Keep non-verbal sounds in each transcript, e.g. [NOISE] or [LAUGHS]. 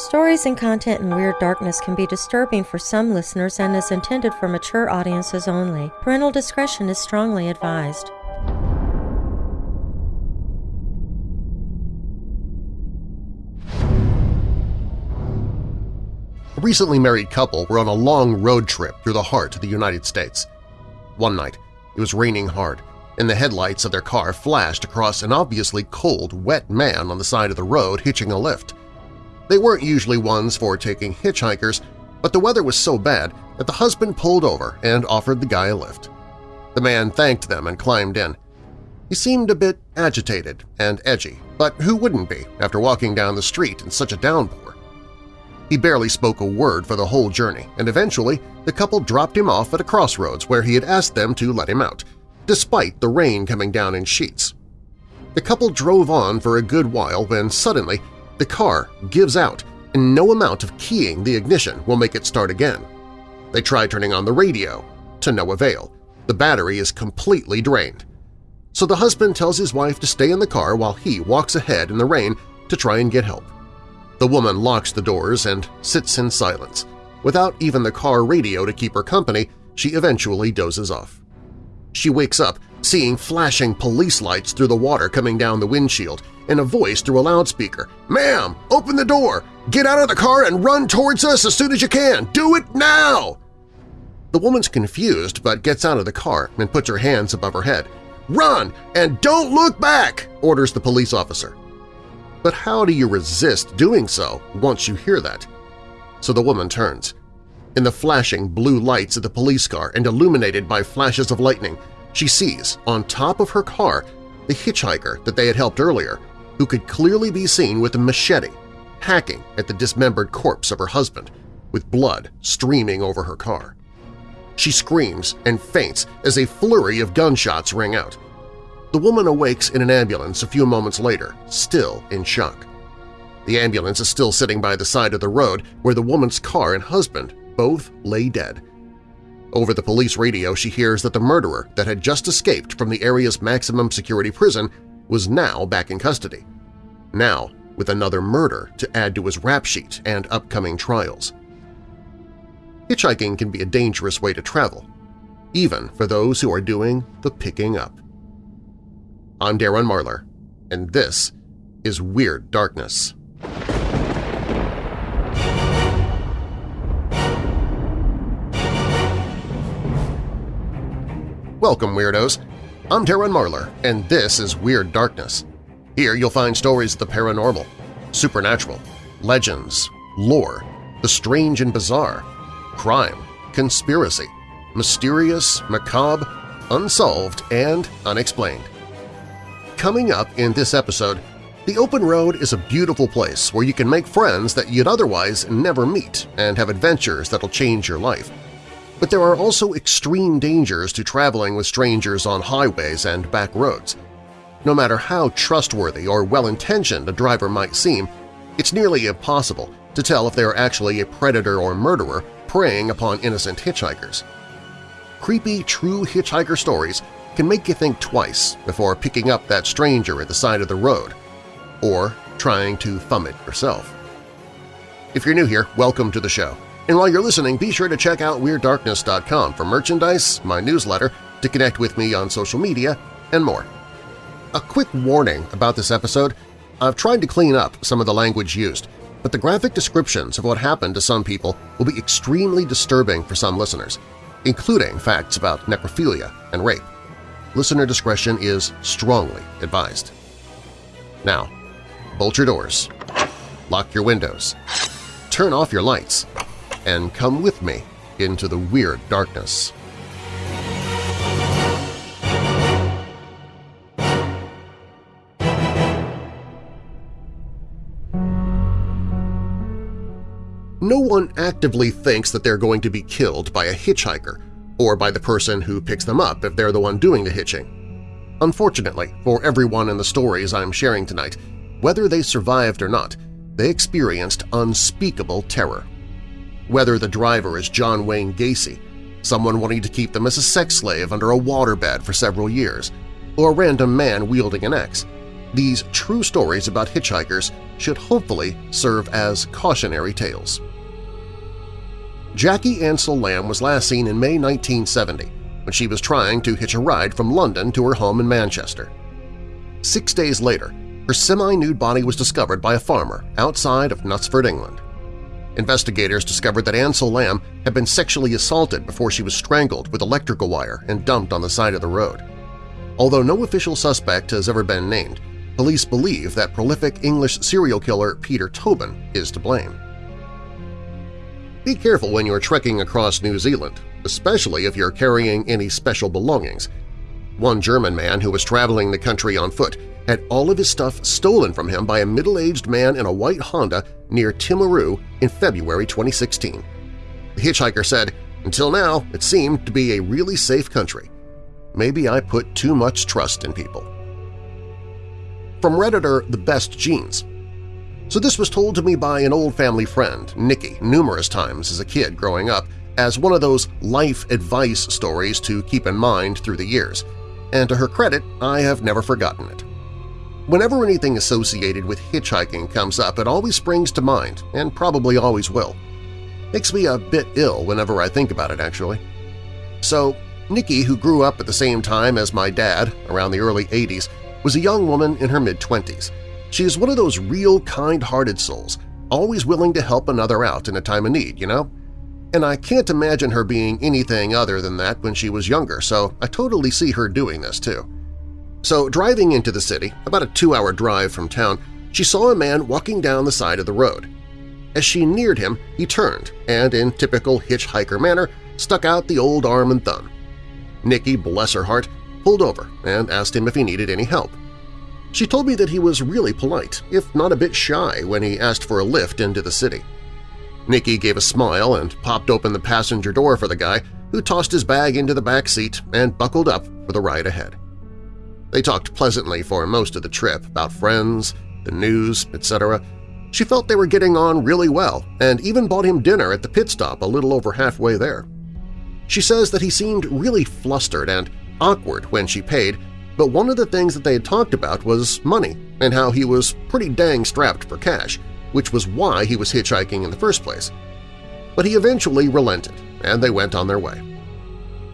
Stories and content in Weird Darkness can be disturbing for some listeners and is intended for mature audiences only. Parental discretion is strongly advised. A recently married couple were on a long road trip through the heart of the United States. One night, it was raining hard, and the headlights of their car flashed across an obviously cold, wet man on the side of the road hitching a lift. They weren't usually ones for taking hitchhikers, but the weather was so bad that the husband pulled over and offered the guy a lift. The man thanked them and climbed in. He seemed a bit agitated and edgy, but who wouldn't be after walking down the street in such a downpour? He barely spoke a word for the whole journey, and eventually the couple dropped him off at a crossroads where he had asked them to let him out, despite the rain coming down in sheets. The couple drove on for a good while when suddenly the car gives out and no amount of keying the ignition will make it start again. They try turning on the radio, to no avail. The battery is completely drained. So the husband tells his wife to stay in the car while he walks ahead in the rain to try and get help. The woman locks the doors and sits in silence. Without even the car radio to keep her company, she eventually dozes off. She wakes up seeing flashing police lights through the water coming down the windshield and a voice through a loudspeaker. "'Ma'am, open the door! Get out of the car and run towards us as soon as you can! Do it now!' The woman's confused but gets out of the car and puts her hands above her head. "'Run and don't look back!' orders the police officer. But how do you resist doing so once you hear that? So the woman turns. In the flashing blue lights of the police car and illuminated by flashes of lightning, she sees, on top of her car, the hitchhiker that they had helped earlier, who could clearly be seen with a machete, hacking at the dismembered corpse of her husband, with blood streaming over her car. She screams and faints as a flurry of gunshots ring out. The woman awakes in an ambulance a few moments later, still in shock. The ambulance is still sitting by the side of the road where the woman's car and husband both lay dead. Over the police radio she hears that the murderer that had just escaped from the area's maximum security prison was now back in custody, now with another murder to add to his rap sheet and upcoming trials. Hitchhiking can be a dangerous way to travel, even for those who are doing the picking up. I'm Darren Marlar, and this is Weird Darkness. Welcome, Weirdos! I'm Darren Marlar, and this is Weird Darkness. Here you'll find stories of the paranormal, supernatural, legends, lore, the strange and bizarre, crime, conspiracy, mysterious, macabre, unsolved, and unexplained. Coming up in this episode, the open road is a beautiful place where you can make friends that you'd otherwise never meet and have adventures that'll change your life. But there are also extreme dangers to traveling with strangers on highways and back roads. No matter how trustworthy or well-intentioned a driver might seem, it's nearly impossible to tell if they are actually a predator or murderer preying upon innocent hitchhikers. Creepy true hitchhiker stories can make you think twice before picking up that stranger at the side of the road, or trying to thumb it yourself. If you're new here, welcome to the show. And while you're listening, be sure to check out WeirdDarkness.com for merchandise, my newsletter, to connect with me on social media, and more. A quick warning about this episode, I've tried to clean up some of the language used, but the graphic descriptions of what happened to some people will be extremely disturbing for some listeners, including facts about necrophilia and rape. Listener discretion is strongly advised. Now, bolt your doors, lock your windows, turn off your lights, and come with me into the weird darkness. No one actively thinks that they're going to be killed by a hitchhiker or by the person who picks them up if they're the one doing the hitching. Unfortunately, for everyone in the stories I'm sharing tonight, whether they survived or not, they experienced unspeakable terror. Whether the driver is John Wayne Gacy, someone wanting to keep them as a sex slave under a waterbed for several years, or a random man wielding an axe, these true stories about hitchhikers should hopefully serve as cautionary tales. Jackie Ansell Lamb was last seen in May 1970 when she was trying to hitch a ride from London to her home in Manchester. Six days later, her semi-nude body was discovered by a farmer outside of Knutsford, England. Investigators discovered that Ansell Lamb had been sexually assaulted before she was strangled with electrical wire and dumped on the side of the road. Although no official suspect has ever been named, police believe that prolific English serial killer Peter Tobin is to blame. Be careful when you're trekking across New Zealand, especially if you're carrying any special belongings. One German man who was traveling the country on foot had all of his stuff stolen from him by a middle-aged man in a white Honda near Timaru in February 2016. The hitchhiker said, Until now, it seemed to be a really safe country. Maybe I put too much trust in people. From Redditor The Best Jeans So this was told to me by an old family friend, Nikki, numerous times as a kid growing up, as one of those life advice stories to keep in mind through the years, and to her credit, I have never forgotten it. Whenever anything associated with hitchhiking comes up, it always springs to mind, and probably always will. Makes me a bit ill whenever I think about it, actually. So, Nikki, who grew up at the same time as my dad, around the early 80s, was a young woman in her mid-20s. She is one of those real kind-hearted souls, always willing to help another out in a time of need, you know? And I can't imagine her being anything other than that when she was younger, so I totally see her doing this too. So driving into the city, about a two-hour drive from town, she saw a man walking down the side of the road. As she neared him, he turned and, in typical hitchhiker manner, stuck out the old arm and thumb. Nikki, bless her heart, pulled over and asked him if he needed any help. She told me that he was really polite, if not a bit shy, when he asked for a lift into the city. Nikki gave a smile and popped open the passenger door for the guy, who tossed his bag into the back seat and buckled up for the ride ahead. They talked pleasantly for most of the trip about friends, the news, etc. She felt they were getting on really well and even bought him dinner at the pit stop a little over halfway there. She says that he seemed really flustered and awkward when she paid, but one of the things that they had talked about was money and how he was pretty dang strapped for cash, which was why he was hitchhiking in the first place. But he eventually relented, and they went on their way.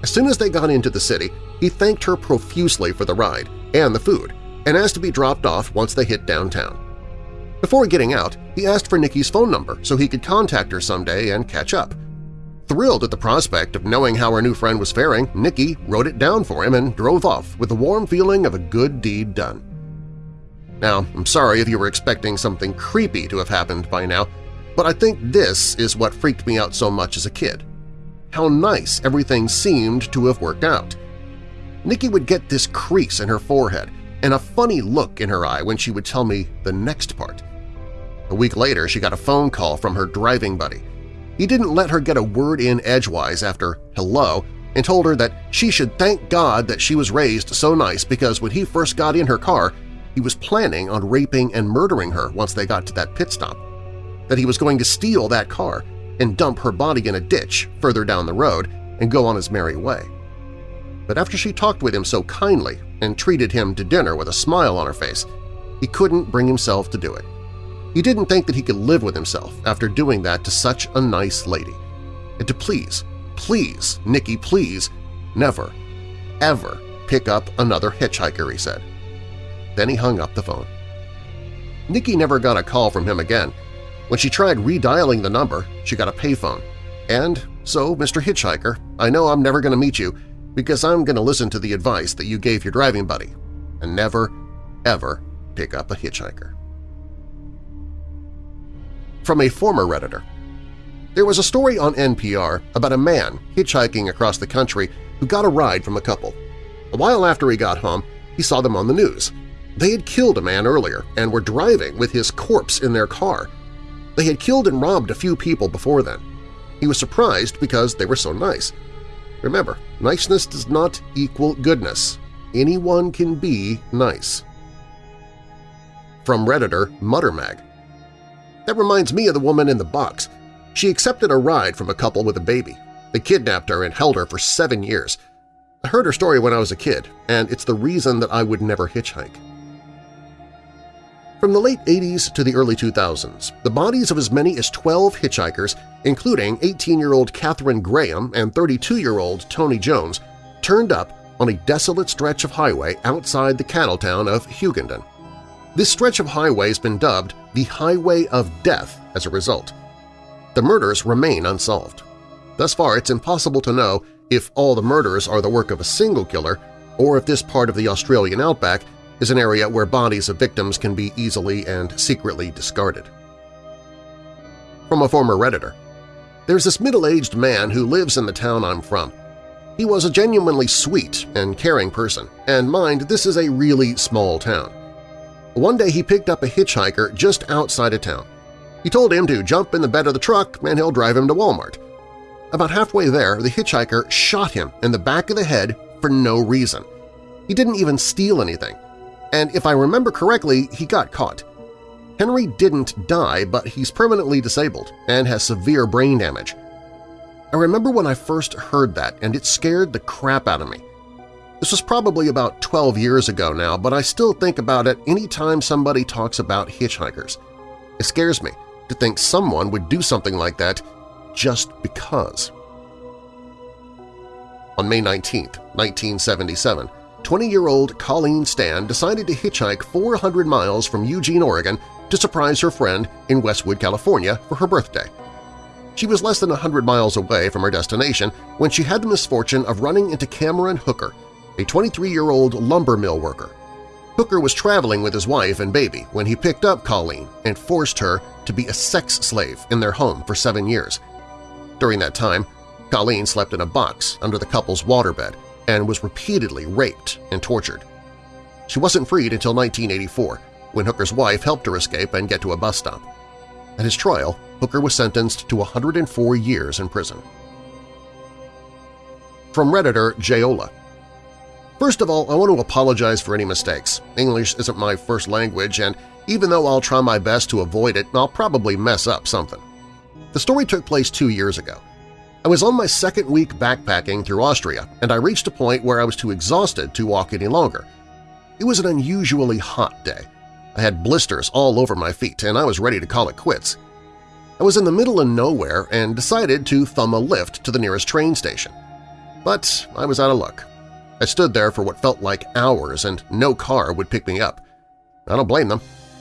As soon as they got into the city, he thanked her profusely for the ride and the food and asked to be dropped off once they hit downtown. Before getting out, he asked for Nikki's phone number so he could contact her someday and catch up. Thrilled at the prospect of knowing how her new friend was faring, Nikki wrote it down for him and drove off with the warm feeling of a good deed done. Now, I'm sorry if you were expecting something creepy to have happened by now, but I think this is what freaked me out so much as a kid. How nice everything seemed to have worked out. Nikki would get this crease in her forehead and a funny look in her eye when she would tell me the next part. A week later, she got a phone call from her driving buddy. He didn't let her get a word in edgewise after hello and told her that she should thank God that she was raised so nice because when he first got in her car, he was planning on raping and murdering her once they got to that pit stop, that he was going to steal that car and dump her body in a ditch further down the road and go on his merry way but after she talked with him so kindly and treated him to dinner with a smile on her face, he couldn't bring himself to do it. He didn't think that he could live with himself after doing that to such a nice lady. And to please, please, Nikki, please, never, ever pick up another hitchhiker, he said. Then he hung up the phone. Nikki never got a call from him again. When she tried redialing the number, she got a payphone. And so, Mr. Hitchhiker, I know I'm never going to meet you, because I'm going to listen to the advice that you gave your driving buddy and never, ever pick up a hitchhiker. From a former Redditor There was a story on NPR about a man hitchhiking across the country who got a ride from a couple. A while after he got home, he saw them on the news. They had killed a man earlier and were driving with his corpse in their car. They had killed and robbed a few people before then. He was surprised because they were so nice. Remember, niceness does not equal goodness. Anyone can be nice. From Redditor Muttermag That reminds me of the woman in the box. She accepted a ride from a couple with a baby. They kidnapped her and held her for seven years. I heard her story when I was a kid, and it's the reason that I would never hitchhike. From the late 80s to the early 2000s, the bodies of as many as 12 hitchhikers, including 18-year-old Catherine Graham and 32-year-old Tony Jones, turned up on a desolate stretch of highway outside the cattle town of Hughenden. This stretch of highway has been dubbed the Highway of Death as a result. The murders remain unsolved. Thus far, it's impossible to know if all the murders are the work of a single killer or if this part of the Australian outback is an area where bodies of victims can be easily and secretly discarded. From a former Redditor, There's this middle-aged man who lives in the town I'm from. He was a genuinely sweet and caring person, and mind, this is a really small town. One day he picked up a hitchhiker just outside of town. He told him to jump in the bed of the truck and he'll drive him to Walmart. About halfway there, the hitchhiker shot him in the back of the head for no reason. He didn't even steal anything. And if I remember correctly, he got caught. Henry didn't die, but he's permanently disabled and has severe brain damage. I remember when I first heard that, and it scared the crap out of me. This was probably about 12 years ago now, but I still think about it any time somebody talks about hitchhikers. It scares me to think someone would do something like that just because. On May 19, 1977, 20-year-old Colleen Stan decided to hitchhike 400 miles from Eugene, Oregon to surprise her friend in Westwood, California for her birthday. She was less than 100 miles away from her destination when she had the misfortune of running into Cameron Hooker, a 23-year-old lumber mill worker. Hooker was traveling with his wife and baby when he picked up Colleen and forced her to be a sex slave in their home for seven years. During that time, Colleen slept in a box under the couple's waterbed and was repeatedly raped and tortured. She wasn't freed until 1984, when Hooker's wife helped her escape and get to a bus stop. At his trial, Hooker was sentenced to 104 years in prison. From Redditor Jayola First of all, I want to apologize for any mistakes. English isn't my first language, and even though I'll try my best to avoid it, I'll probably mess up something. The story took place two years ago. I was on my second week backpacking through Austria, and I reached a point where I was too exhausted to walk any longer. It was an unusually hot day. I had blisters all over my feet, and I was ready to call it quits. I was in the middle of nowhere and decided to thumb a lift to the nearest train station. But I was out of luck. I stood there for what felt like hours and no car would pick me up. I don't blame them.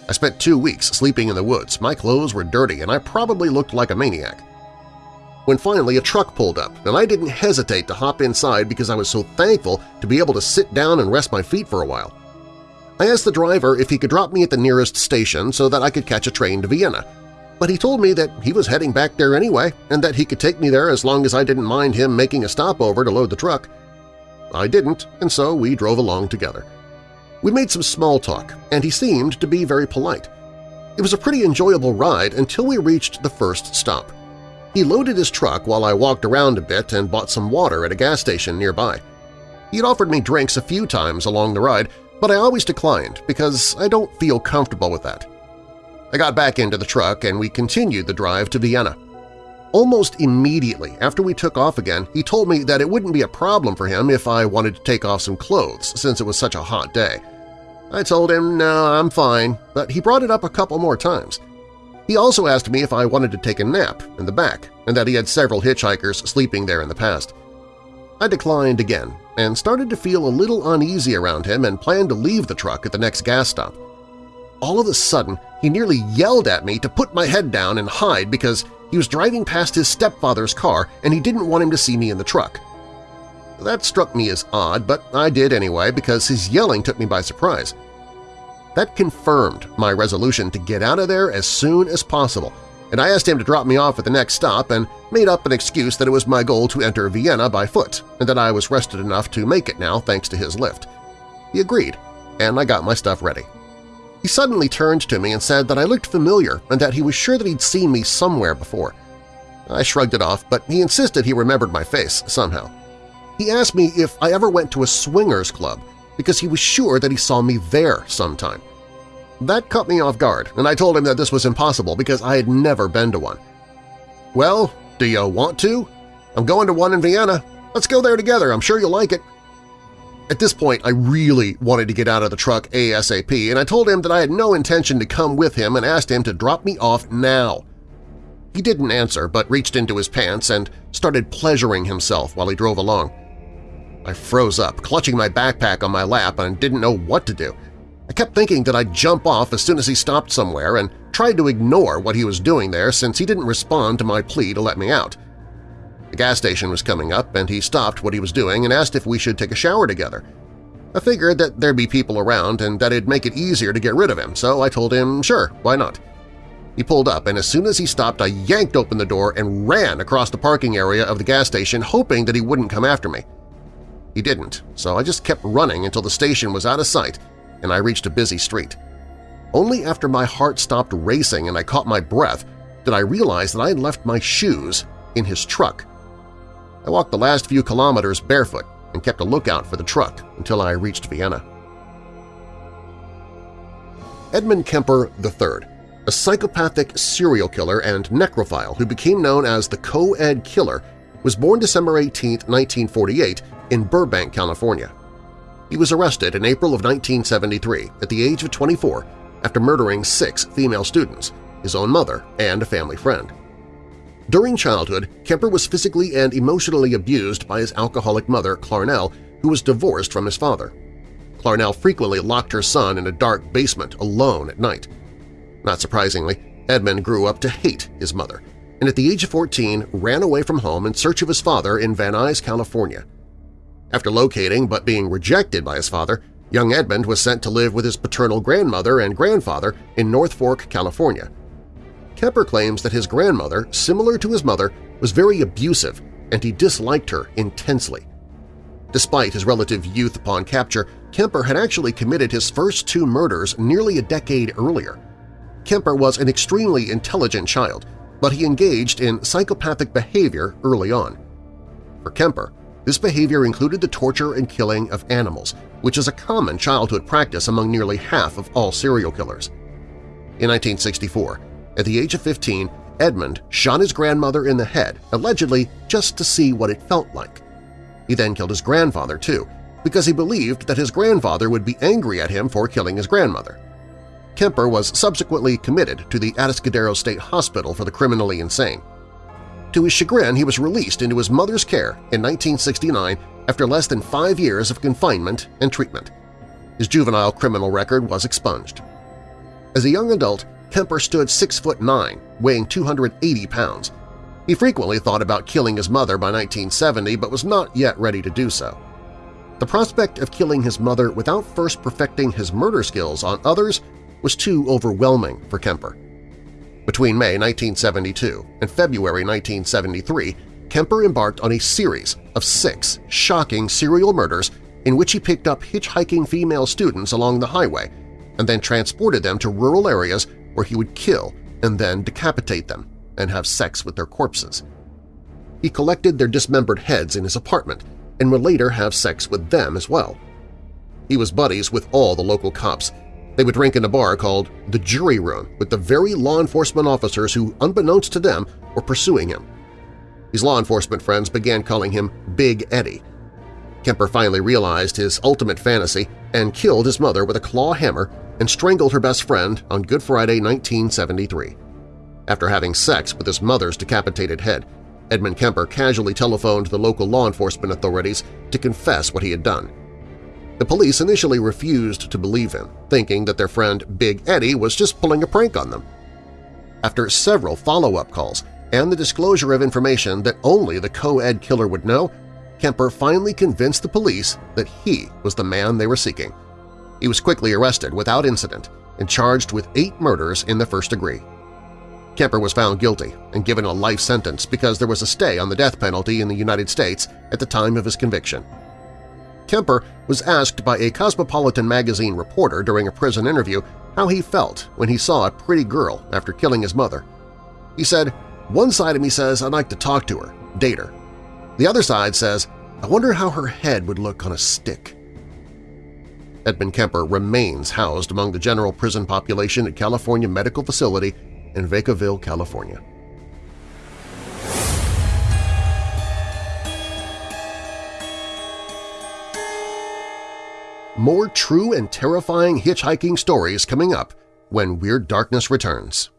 I spent two weeks sleeping in the woods, my clothes were dirty, and I probably looked like a maniac. When finally a truck pulled up, and I didn't hesitate to hop inside because I was so thankful to be able to sit down and rest my feet for a while. I asked the driver if he could drop me at the nearest station so that I could catch a train to Vienna, but he told me that he was heading back there anyway and that he could take me there as long as I didn't mind him making a stopover to load the truck. I didn't, and so we drove along together. We made some small talk, and he seemed to be very polite. It was a pretty enjoyable ride until we reached the first stop. He loaded his truck while I walked around a bit and bought some water at a gas station nearby. He had offered me drinks a few times along the ride, but I always declined because I don't feel comfortable with that. I got back into the truck and we continued the drive to Vienna. Almost immediately after we took off again, he told me that it wouldn't be a problem for him if I wanted to take off some clothes since it was such a hot day. I told him, no, I'm fine, but he brought it up a couple more times. He also asked me if I wanted to take a nap in the back and that he had several hitchhikers sleeping there in the past. I declined again and started to feel a little uneasy around him and planned to leave the truck at the next gas stop. All of a sudden, he nearly yelled at me to put my head down and hide because he was driving past his stepfather's car and he didn't want him to see me in the truck. That struck me as odd, but I did anyway because his yelling took me by surprise. That confirmed my resolution to get out of there as soon as possible, and I asked him to drop me off at the next stop and made up an excuse that it was my goal to enter Vienna by foot and that I was rested enough to make it now thanks to his lift. He agreed, and I got my stuff ready. He suddenly turned to me and said that I looked familiar and that he was sure that he'd seen me somewhere before. I shrugged it off, but he insisted he remembered my face somehow. He asked me if I ever went to a swingers club because he was sure that he saw me there sometime. That caught me off guard, and I told him that this was impossible because I had never been to one. Well, do you want to? I'm going to one in Vienna. Let's go there together. I'm sure you'll like it. At this point, I really wanted to get out of the truck ASAP, and I told him that I had no intention to come with him and asked him to drop me off now. He didn't answer, but reached into his pants and started pleasuring himself while he drove along. I froze up, clutching my backpack on my lap and didn't know what to do. I kept thinking that I'd jump off as soon as he stopped somewhere and tried to ignore what he was doing there since he didn't respond to my plea to let me out. The gas station was coming up and he stopped what he was doing and asked if we should take a shower together. I figured that there'd be people around and that it'd make it easier to get rid of him, so I told him sure, why not. He pulled up, and as soon as he stopped, I yanked open the door and ran across the parking area of the gas station, hoping that he wouldn't come after me. He didn't, so I just kept running until the station was out of sight and I reached a busy street. Only after my heart stopped racing and I caught my breath did I realize that I had left my shoes in his truck. I walked the last few kilometers barefoot and kept a lookout for the truck until I reached Vienna. Edmund Kemper III, a psychopathic serial killer and necrophile who became known as the Co-Ed Killer, was born December 18, 1948 in Burbank, California. He was arrested in April of 1973 at the age of 24 after murdering six female students, his own mother, and a family friend. During childhood, Kemper was physically and emotionally abused by his alcoholic mother, Clarnell, who was divorced from his father. Clarnell frequently locked her son in a dark basement alone at night. Not surprisingly, Edmund grew up to hate his mother, and at the age of 14 ran away from home in search of his father in Van Nuys, California. After locating but being rejected by his father, young Edmund was sent to live with his paternal grandmother and grandfather in North Fork, California. Kemper claims that his grandmother, similar to his mother, was very abusive and he disliked her intensely. Despite his relative youth upon capture, Kemper had actually committed his first two murders nearly a decade earlier. Kemper was an extremely intelligent child, but he engaged in psychopathic behavior early on. For Kemper, this behavior included the torture and killing of animals, which is a common childhood practice among nearly half of all serial killers. In 1964, at the age of 15, Edmund shot his grandmother in the head, allegedly just to see what it felt like. He then killed his grandfather, too, because he believed that his grandfather would be angry at him for killing his grandmother. Kemper was subsequently committed to the Atascadero State Hospital for the criminally insane. To his chagrin, he was released into his mother's care in 1969 after less than five years of confinement and treatment. His juvenile criminal record was expunged. As a young adult, Kemper stood 6 foot 9, weighing 280 pounds. He frequently thought about killing his mother by 1970 but was not yet ready to do so. The prospect of killing his mother without first perfecting his murder skills on others was too overwhelming for Kemper. Between May 1972 and February 1973, Kemper embarked on a series of six shocking serial murders in which he picked up hitchhiking female students along the highway and then transported them to rural areas where he would kill and then decapitate them and have sex with their corpses. He collected their dismembered heads in his apartment and would later have sex with them as well. He was buddies with all the local cops they would drink in a bar called the Jury Room with the very law enforcement officers who, unbeknownst to them, were pursuing him. His law enforcement friends began calling him Big Eddie. Kemper finally realized his ultimate fantasy and killed his mother with a claw hammer and strangled her best friend on Good Friday 1973. After having sex with his mother's decapitated head, Edmund Kemper casually telephoned the local law enforcement authorities to confess what he had done. The police initially refused to believe him, thinking that their friend Big Eddie was just pulling a prank on them. After several follow-up calls and the disclosure of information that only the co-ed killer would know, Kemper finally convinced the police that he was the man they were seeking. He was quickly arrested without incident and charged with eight murders in the first degree. Kemper was found guilty and given a life sentence because there was a stay on the death penalty in the United States at the time of his conviction. Kemper was asked by a Cosmopolitan magazine reporter during a prison interview how he felt when he saw a pretty girl after killing his mother. He said, one side of me says I'd like to talk to her, date her. The other side says, I wonder how her head would look on a stick. Edmund Kemper remains housed among the general prison population at California Medical Facility in Vacaville, California. More true and terrifying hitchhiking stories coming up when Weird Darkness returns.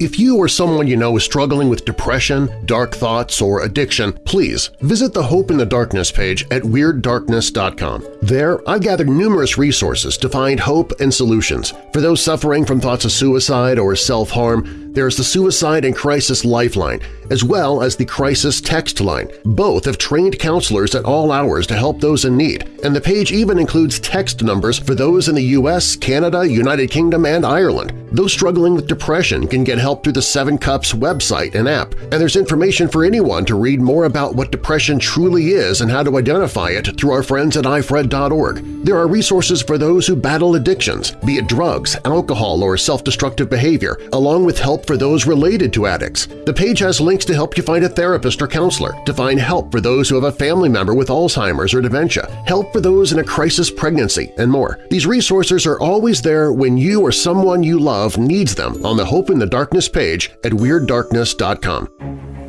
If you or someone you know is struggling with depression, dark thoughts, or addiction, please visit the Hope in the Darkness page at WeirdDarkness.com. There, I've gathered numerous resources to find hope and solutions. For those suffering from thoughts of suicide or self-harm, there's the Suicide and Crisis Lifeline, as well as the Crisis Text Line. Both have trained counselors at all hours to help those in need, and the page even includes text numbers for those in the U.S., Canada, United Kingdom, and Ireland. Those struggling with depression can get help through the Seven Cups website and app, and there's information for anyone to read more about what depression truly is and how to identify it through our friends at ifred.org. There are resources for those who battle addictions, be it drugs, alcohol, or self-destructive behavior, along with help for those related to addicts. The page has links to help you find a therapist or counselor, to find help for those who have a family member with Alzheimer's or dementia, help for those in a crisis pregnancy, and more. These resources are always there when you or someone you love needs them on the Hope in the Darkness page at WeirdDarkness.com.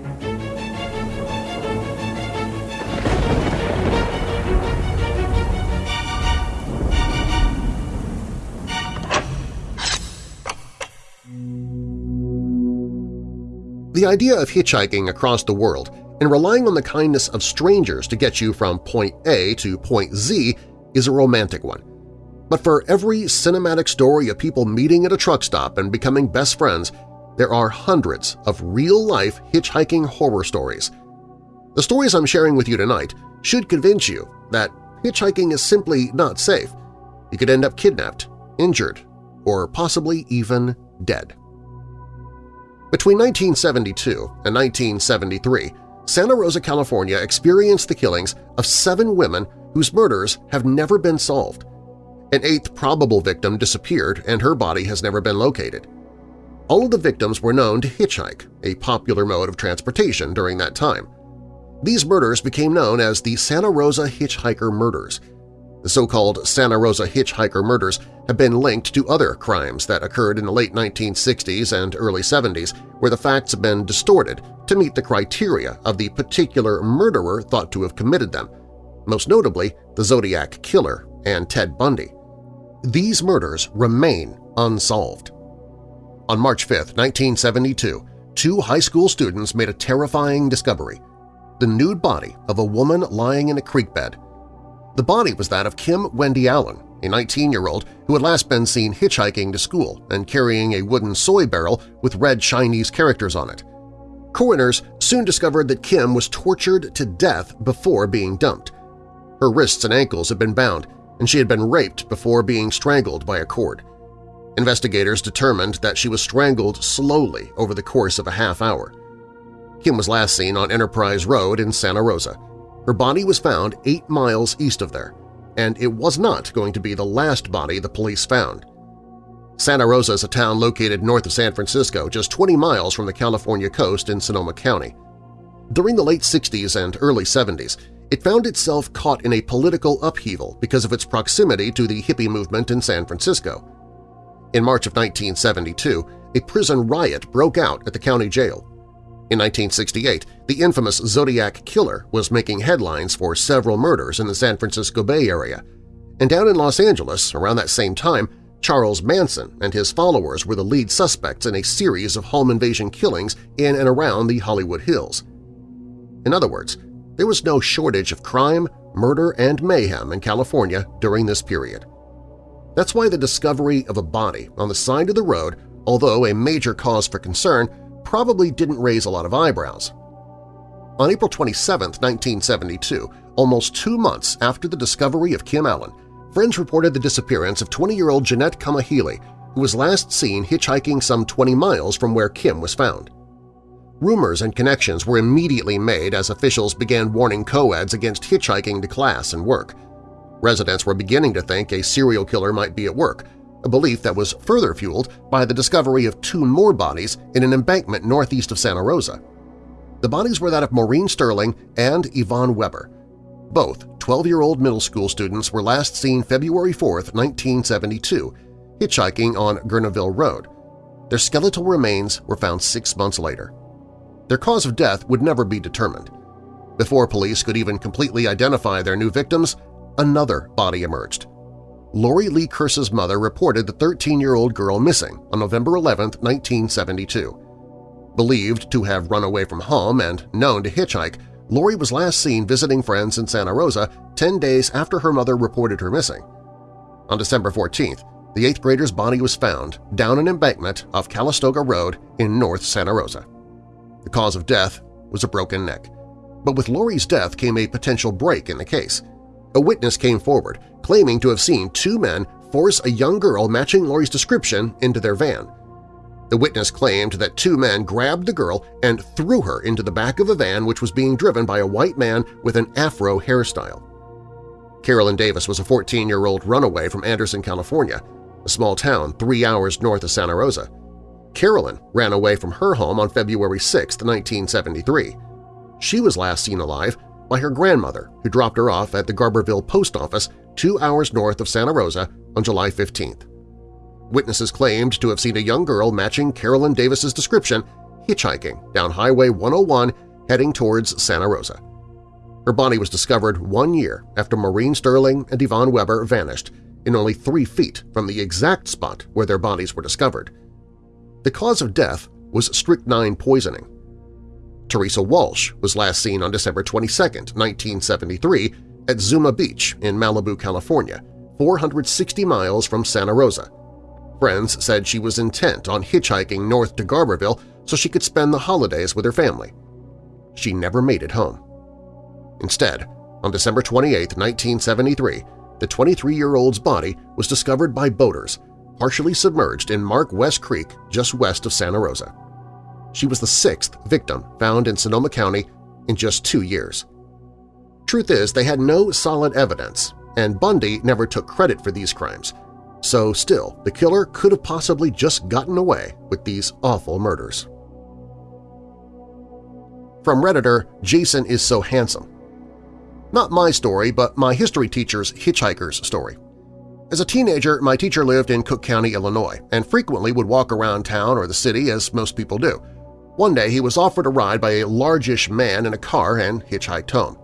The idea of hitchhiking across the world and relying on the kindness of strangers to get you from point A to point Z is a romantic one. But for every cinematic story of people meeting at a truck stop and becoming best friends, there are hundreds of real-life hitchhiking horror stories. The stories I'm sharing with you tonight should convince you that hitchhiking is simply not safe. You could end up kidnapped, injured, or possibly even dead. Between 1972 and 1973, Santa Rosa, California experienced the killings of seven women whose murders have never been solved. An eighth probable victim disappeared and her body has never been located. All of the victims were known to hitchhike, a popular mode of transportation during that time. These murders became known as the Santa Rosa Hitchhiker Murders – the so-called Santa Rosa hitchhiker murders have been linked to other crimes that occurred in the late 1960s and early 70s where the facts have been distorted to meet the criteria of the particular murderer thought to have committed them, most notably the Zodiac Killer and Ted Bundy. These murders remain unsolved. On March 5, 1972, two high school students made a terrifying discovery – the nude body of a woman lying in a creek bed the body was that of Kim Wendy Allen, a 19-year-old who had last been seen hitchhiking to school and carrying a wooden soy barrel with red Chinese characters on it. Coroners soon discovered that Kim was tortured to death before being dumped. Her wrists and ankles had been bound, and she had been raped before being strangled by a cord. Investigators determined that she was strangled slowly over the course of a half hour. Kim was last seen on Enterprise Road in Santa Rosa. Her body was found eight miles east of there, and it was not going to be the last body the police found. Santa Rosa is a town located north of San Francisco, just 20 miles from the California coast in Sonoma County. During the late 60s and early 70s, it found itself caught in a political upheaval because of its proximity to the hippie movement in San Francisco. In March of 1972, a prison riot broke out at the county jail. In 1968, the infamous Zodiac Killer was making headlines for several murders in the San Francisco Bay Area. And down in Los Angeles, around that same time, Charles Manson and his followers were the lead suspects in a series of home invasion killings in and around the Hollywood Hills. In other words, there was no shortage of crime, murder, and mayhem in California during this period. That's why the discovery of a body on the side of the road, although a major cause for concern, probably didn't raise a lot of eyebrows. On April 27, 1972, almost two months after the discovery of Kim Allen, friends reported the disappearance of 20-year-old Jeannette Kamahele, who was last seen hitchhiking some 20 miles from where Kim was found. Rumors and connections were immediately made as officials began warning co-eds against hitchhiking to class and work. Residents were beginning to think a serial killer might be at work, a belief that was further fueled by the discovery of two more bodies in an embankment northeast of Santa Rosa. The bodies were that of Maureen Sterling and Yvonne Weber. Both 12-year-old middle school students were last seen February 4, 1972, hitchhiking on Guerneville Road. Their skeletal remains were found six months later. Their cause of death would never be determined. Before police could even completely identify their new victims, another body emerged. Lori Lee Kursa's mother reported the 13-year-old girl missing on November 11, 1972. Believed to have run away from home and known to hitchhike, Lori was last seen visiting friends in Santa Rosa 10 days after her mother reported her missing. On December 14th, the eighth grader's body was found down an embankment off Calistoga Road in North Santa Rosa. The cause of death was a broken neck. But with Lori's death came a potential break in the case. A witness came forward, claiming to have seen two men force a young girl matching Lori's description into their van. The witness claimed that two men grabbed the girl and threw her into the back of a van which was being driven by a white man with an afro hairstyle. Carolyn Davis was a 14-year-old runaway from Anderson, California, a small town three hours north of Santa Rosa. Carolyn ran away from her home on February 6, 1973. She was last seen alive by her grandmother, who dropped her off at the Garberville Post Office two hours north of Santa Rosa on July 15th. Witnesses claimed to have seen a young girl matching Carolyn Davis's description hitchhiking down Highway 101 heading towards Santa Rosa. Her body was discovered one year after Maureen Sterling and Yvonne Weber vanished in only three feet from the exact spot where their bodies were discovered. The cause of death was strychnine poisoning. Teresa Walsh was last seen on December 22, 1973, at Zuma Beach in Malibu, California, 460 miles from Santa Rosa. Friends said she was intent on hitchhiking north to Garberville so she could spend the holidays with her family. She never made it home. Instead, on December 28, 1973, the 23-year-old's body was discovered by boaters, partially submerged in Mark West Creek just west of Santa Rosa. She was the sixth victim found in Sonoma County in just two years. Truth is, they had no solid evidence, and Bundy never took credit for these crimes, so still the killer could have possibly just gotten away with these awful murders. From Redditor, Jason is so handsome. Not my story, but my history teacher's hitchhiker's story. As a teenager, my teacher lived in Cook County, Illinois, and frequently would walk around town or the city as most people do. One day he was offered a ride by a largish man in a car and hitchhiked home.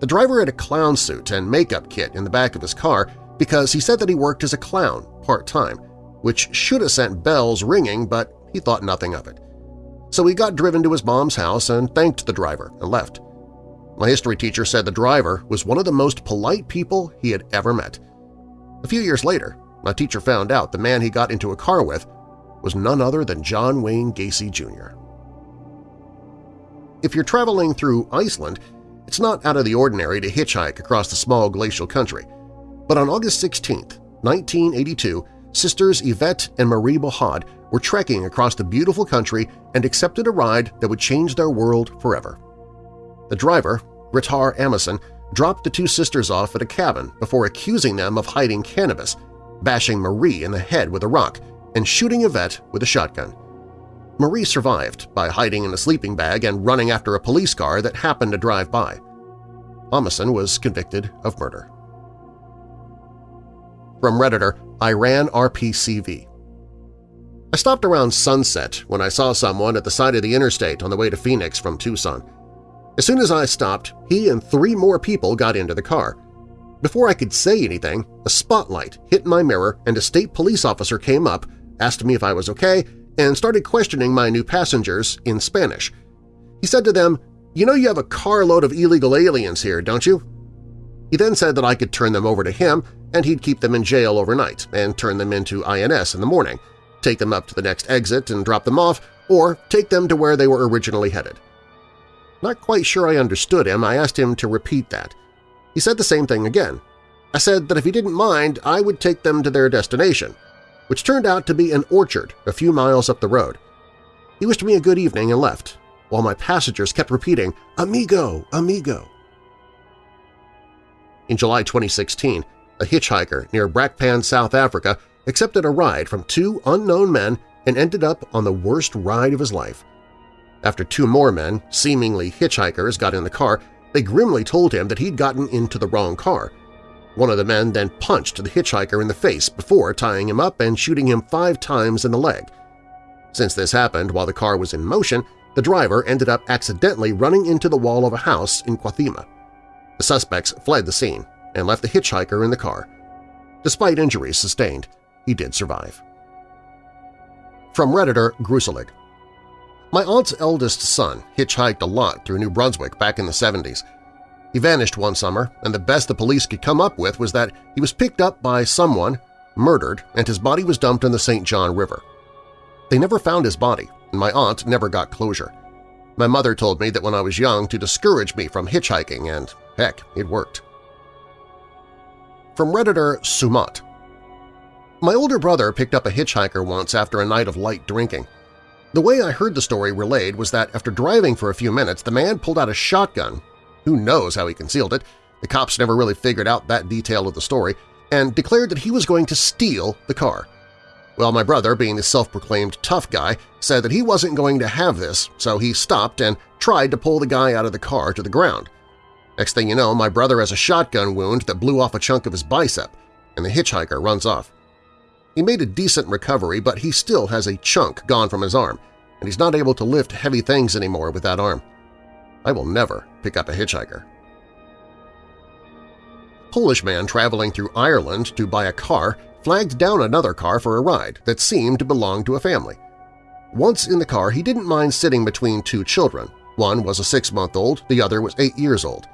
The driver had a clown suit and makeup kit in the back of his car because he said that he worked as a clown part-time, which should have sent bells ringing, but he thought nothing of it. So he got driven to his mom's house and thanked the driver and left. My history teacher said the driver was one of the most polite people he had ever met. A few years later, my teacher found out the man he got into a car with was none other than John Wayne Gacy Jr. If you're traveling through Iceland, it's not out of the ordinary to hitchhike across the small glacial country. But on August 16, 1982, sisters Yvette and Marie Bohad were trekking across the beautiful country and accepted a ride that would change their world forever. The driver, Ritar Amundsen, dropped the two sisters off at a cabin before accusing them of hiding cannabis, bashing Marie in the head with a rock, and shooting Yvette with a shotgun. Marie survived by hiding in a sleeping bag and running after a police car that happened to drive by. Amundsen was convicted of murder. From Redditor, Iran RPCV I stopped around sunset when I saw someone at the side of the interstate on the way to Phoenix from Tucson. As soon as I stopped, he and three more people got into the car. Before I could say anything, a spotlight hit my mirror and a state police officer came up, asked me if I was okay, and started questioning my new passengers in Spanish. He said to them, you know you have a carload of illegal aliens here, don't you? He then said that I could turn them over to him and he'd keep them in jail overnight and turn them into INS in the morning, take them up to the next exit and drop them off, or take them to where they were originally headed. Not quite sure I understood him, I asked him to repeat that. He said the same thing again. I said that if he didn't mind, I would take them to their destination – which turned out to be an orchard a few miles up the road. He wished me a good evening and left, while my passengers kept repeating, Amigo, amigo. In July 2016, a hitchhiker near Brakpan, South Africa accepted a ride from two unknown men and ended up on the worst ride of his life. After two more men, seemingly hitchhikers, got in the car, they They grimly told him that he'd gotten into the wrong car. One of the men then punched the hitchhiker in the face before tying him up and shooting him five times in the leg. Since this happened while the car was in motion, the driver ended up accidentally running into the wall of a house in Guatemala. The suspects fled the scene and left the hitchhiker in the car. Despite injuries sustained, he did survive. From Redditor Gruselig My aunt's eldest son hitchhiked a lot through New Brunswick back in the 70s. He vanished one summer, and the best the police could come up with was that he was picked up by someone, murdered, and his body was dumped in the St. John River. They never found his body, and my aunt never got closure. My mother told me that when I was young to discourage me from hitchhiking, and heck, it worked. From Redditor Sumat My older brother picked up a hitchhiker once after a night of light drinking. The way I heard the story relayed was that after driving for a few minutes, the man pulled out a shotgun. Who knows how he concealed it? The cops never really figured out that detail of the story, and declared that he was going to steal the car. Well, my brother, being the self-proclaimed tough guy, said that he wasn't going to have this, so he stopped and tried to pull the guy out of the car to the ground. Next thing you know, my brother has a shotgun wound that blew off a chunk of his bicep, and the hitchhiker runs off. He made a decent recovery, but he still has a chunk gone from his arm, and he's not able to lift heavy things anymore with that arm. I will never pick up a hitchhiker. Polish man traveling through Ireland to buy a car flagged down another car for a ride that seemed to belong to a family. Once in the car, he didn't mind sitting between two children. One was a six-month-old, the other was eight years old.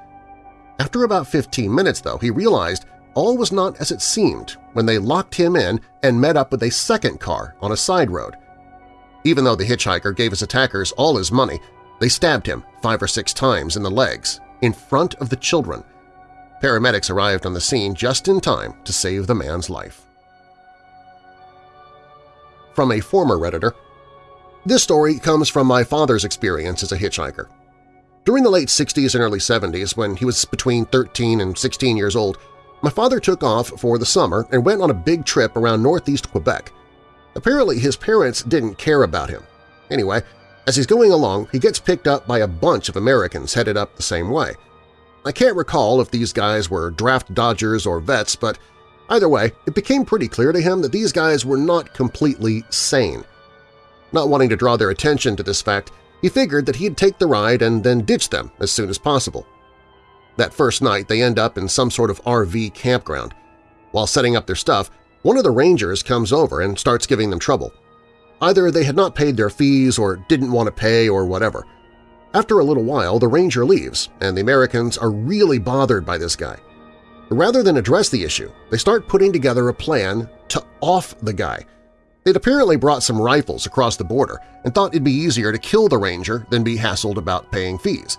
After about 15 minutes, though, he realized all was not as it seemed when they locked him in and met up with a second car on a side road. Even though the hitchhiker gave his attackers all his money, they stabbed him five or six times in the legs, in front of the children. Paramedics arrived on the scene just in time to save the man's life. From a former Redditor, this story comes from my father's experience as a hitchhiker. During the late 60s and early 70s, when he was between 13 and 16 years old, my father took off for the summer and went on a big trip around northeast Quebec. Apparently his parents didn't care about him. Anyway, as he's going along, he gets picked up by a bunch of Americans headed up the same way. I can't recall if these guys were draft dodgers or vets, but either way, it became pretty clear to him that these guys were not completely sane. Not wanting to draw their attention to this fact, he figured that he'd take the ride and then ditch them as soon as possible. That first night they end up in some sort of RV campground. While setting up their stuff, one of the rangers comes over and starts giving them trouble. Either they had not paid their fees or didn't want to pay or whatever. After a little while, the ranger leaves, and the Americans are really bothered by this guy. Rather than address the issue, they start putting together a plan to off the guy. They'd apparently brought some rifles across the border and thought it'd be easier to kill the ranger than be hassled about paying fees.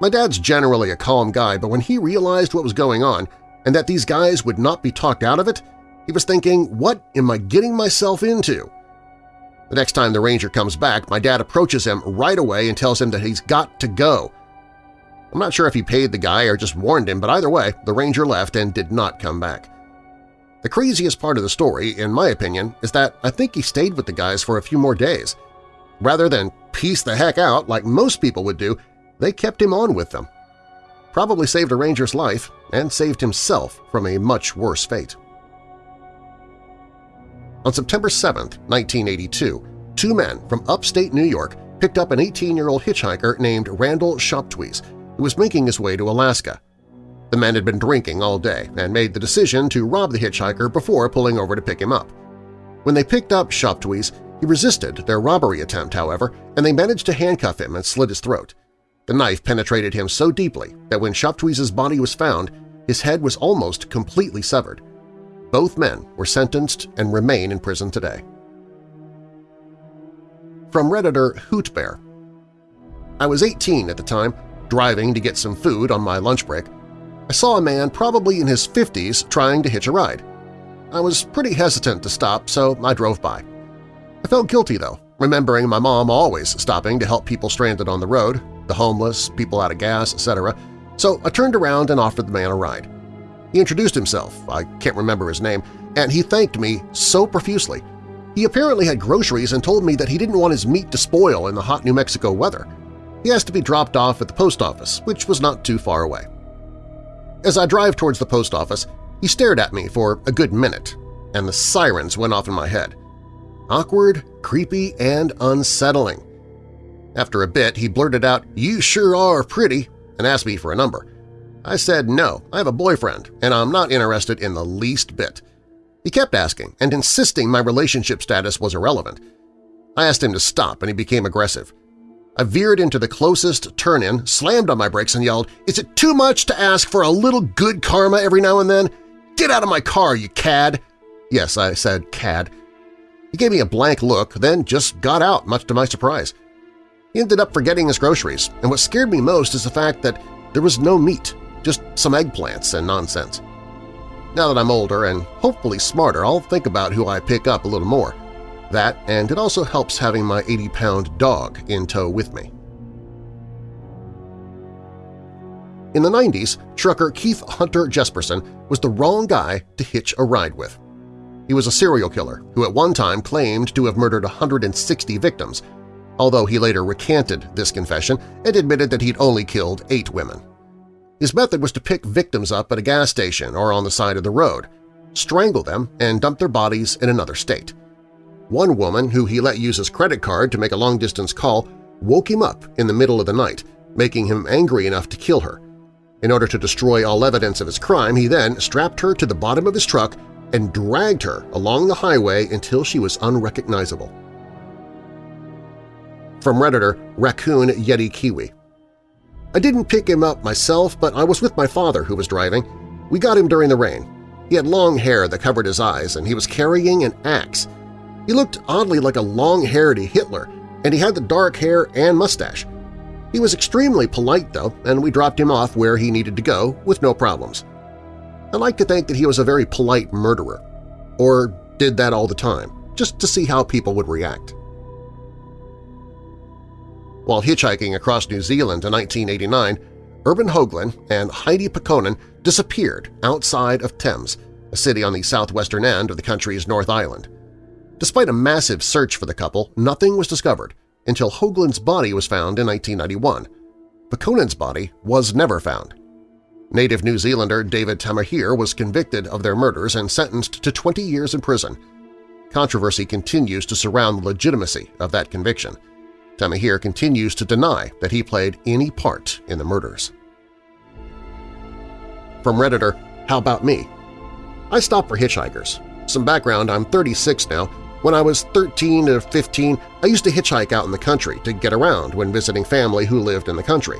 My dad's generally a calm guy, but when he realized what was going on and that these guys would not be talked out of it, he was thinking, what am I getting myself into? The next time the ranger comes back, my dad approaches him right away and tells him that he's got to go. I'm not sure if he paid the guy or just warned him, but either way, the ranger left and did not come back. The craziest part of the story, in my opinion, is that I think he stayed with the guys for a few more days. Rather than piece the heck out like most people would do, they kept him on with them. Probably saved a ranger's life and saved himself from a much worse fate. On September 7, 1982, two men from upstate New York picked up an 18-year-old hitchhiker named Randall Shoptwees who was making his way to Alaska. The men had been drinking all day and made the decision to rob the hitchhiker before pulling over to pick him up. When they picked up Shoptwees, he resisted their robbery attempt, however, and they managed to handcuff him and slit his throat. The knife penetrated him so deeply that when Shoptwees' body was found, his head was almost completely severed. Both men were sentenced and remain in prison today. From Redditor Hootbear I was 18 at the time, driving to get some food on my lunch break. I saw a man probably in his 50s trying to hitch a ride. I was pretty hesitant to stop, so I drove by. I felt guilty, though, remembering my mom always stopping to help people stranded on the road, the homeless, people out of gas, etc., so I turned around and offered the man a ride. He introduced himself, I can't remember his name, and he thanked me so profusely. He apparently had groceries and told me that he didn't want his meat to spoil in the hot New Mexico weather. He asked to be dropped off at the post office, which was not too far away. As I drive towards the post office, he stared at me for a good minute, and the sirens went off in my head. Awkward, creepy, and unsettling. After a bit, he blurted out, "'You sure are pretty,' and asked me for a number. I said no, I have a boyfriend, and I'm not interested in the least bit. He kept asking and insisting my relationship status was irrelevant. I asked him to stop, and he became aggressive. I veered into the closest turn-in, slammed on my brakes, and yelled, "'Is it too much to ask for a little good karma every now and then? Get out of my car, you cad!' Yes, I said cad. He gave me a blank look, then just got out, much to my surprise. He ended up forgetting his groceries, and what scared me most is the fact that there was no meat, just some eggplants and nonsense. Now that I'm older and hopefully smarter, I'll think about who I pick up a little more. That, and it also helps having my 80-pound dog in tow with me. In the 90s, trucker Keith Hunter Jesperson was the wrong guy to hitch a ride with. He was a serial killer who at one time claimed to have murdered 160 victims, although he later recanted this confession and admitted that he'd only killed eight women. His method was to pick victims up at a gas station or on the side of the road, strangle them, and dump their bodies in another state. One woman, who he let use his credit card to make a long-distance call, woke him up in the middle of the night, making him angry enough to kill her. In order to destroy all evidence of his crime, he then strapped her to the bottom of his truck and dragged her along the highway until she was unrecognizable. From Redditor Raccoon Yeti Kiwi I didn't pick him up myself, but I was with my father who was driving. We got him during the rain. He had long hair that covered his eyes, and he was carrying an axe. He looked oddly like a long-haired Hitler, and he had the dark hair and mustache. He was extremely polite, though, and we dropped him off where he needed to go with no problems. I like to think that he was a very polite murderer, or did that all the time, just to see how people would react. While hitchhiking across New Zealand in 1989, Urban Hoagland and Heidi Pekkonen disappeared outside of Thames, a city on the southwestern end of the country's North Island. Despite a massive search for the couple, nothing was discovered until Hoagland's body was found in 1991. Pekkonen's body was never found. Native New Zealander David Tamihere was convicted of their murders and sentenced to 20 years in prison. Controversy continues to surround the legitimacy of that conviction. Tamihere continues to deny that he played any part in the murders. From Redditor, How About Me? I stop for hitchhikers. Some background, I'm 36 now. When I was 13 to 15, I used to hitchhike out in the country to get around when visiting family who lived in the country.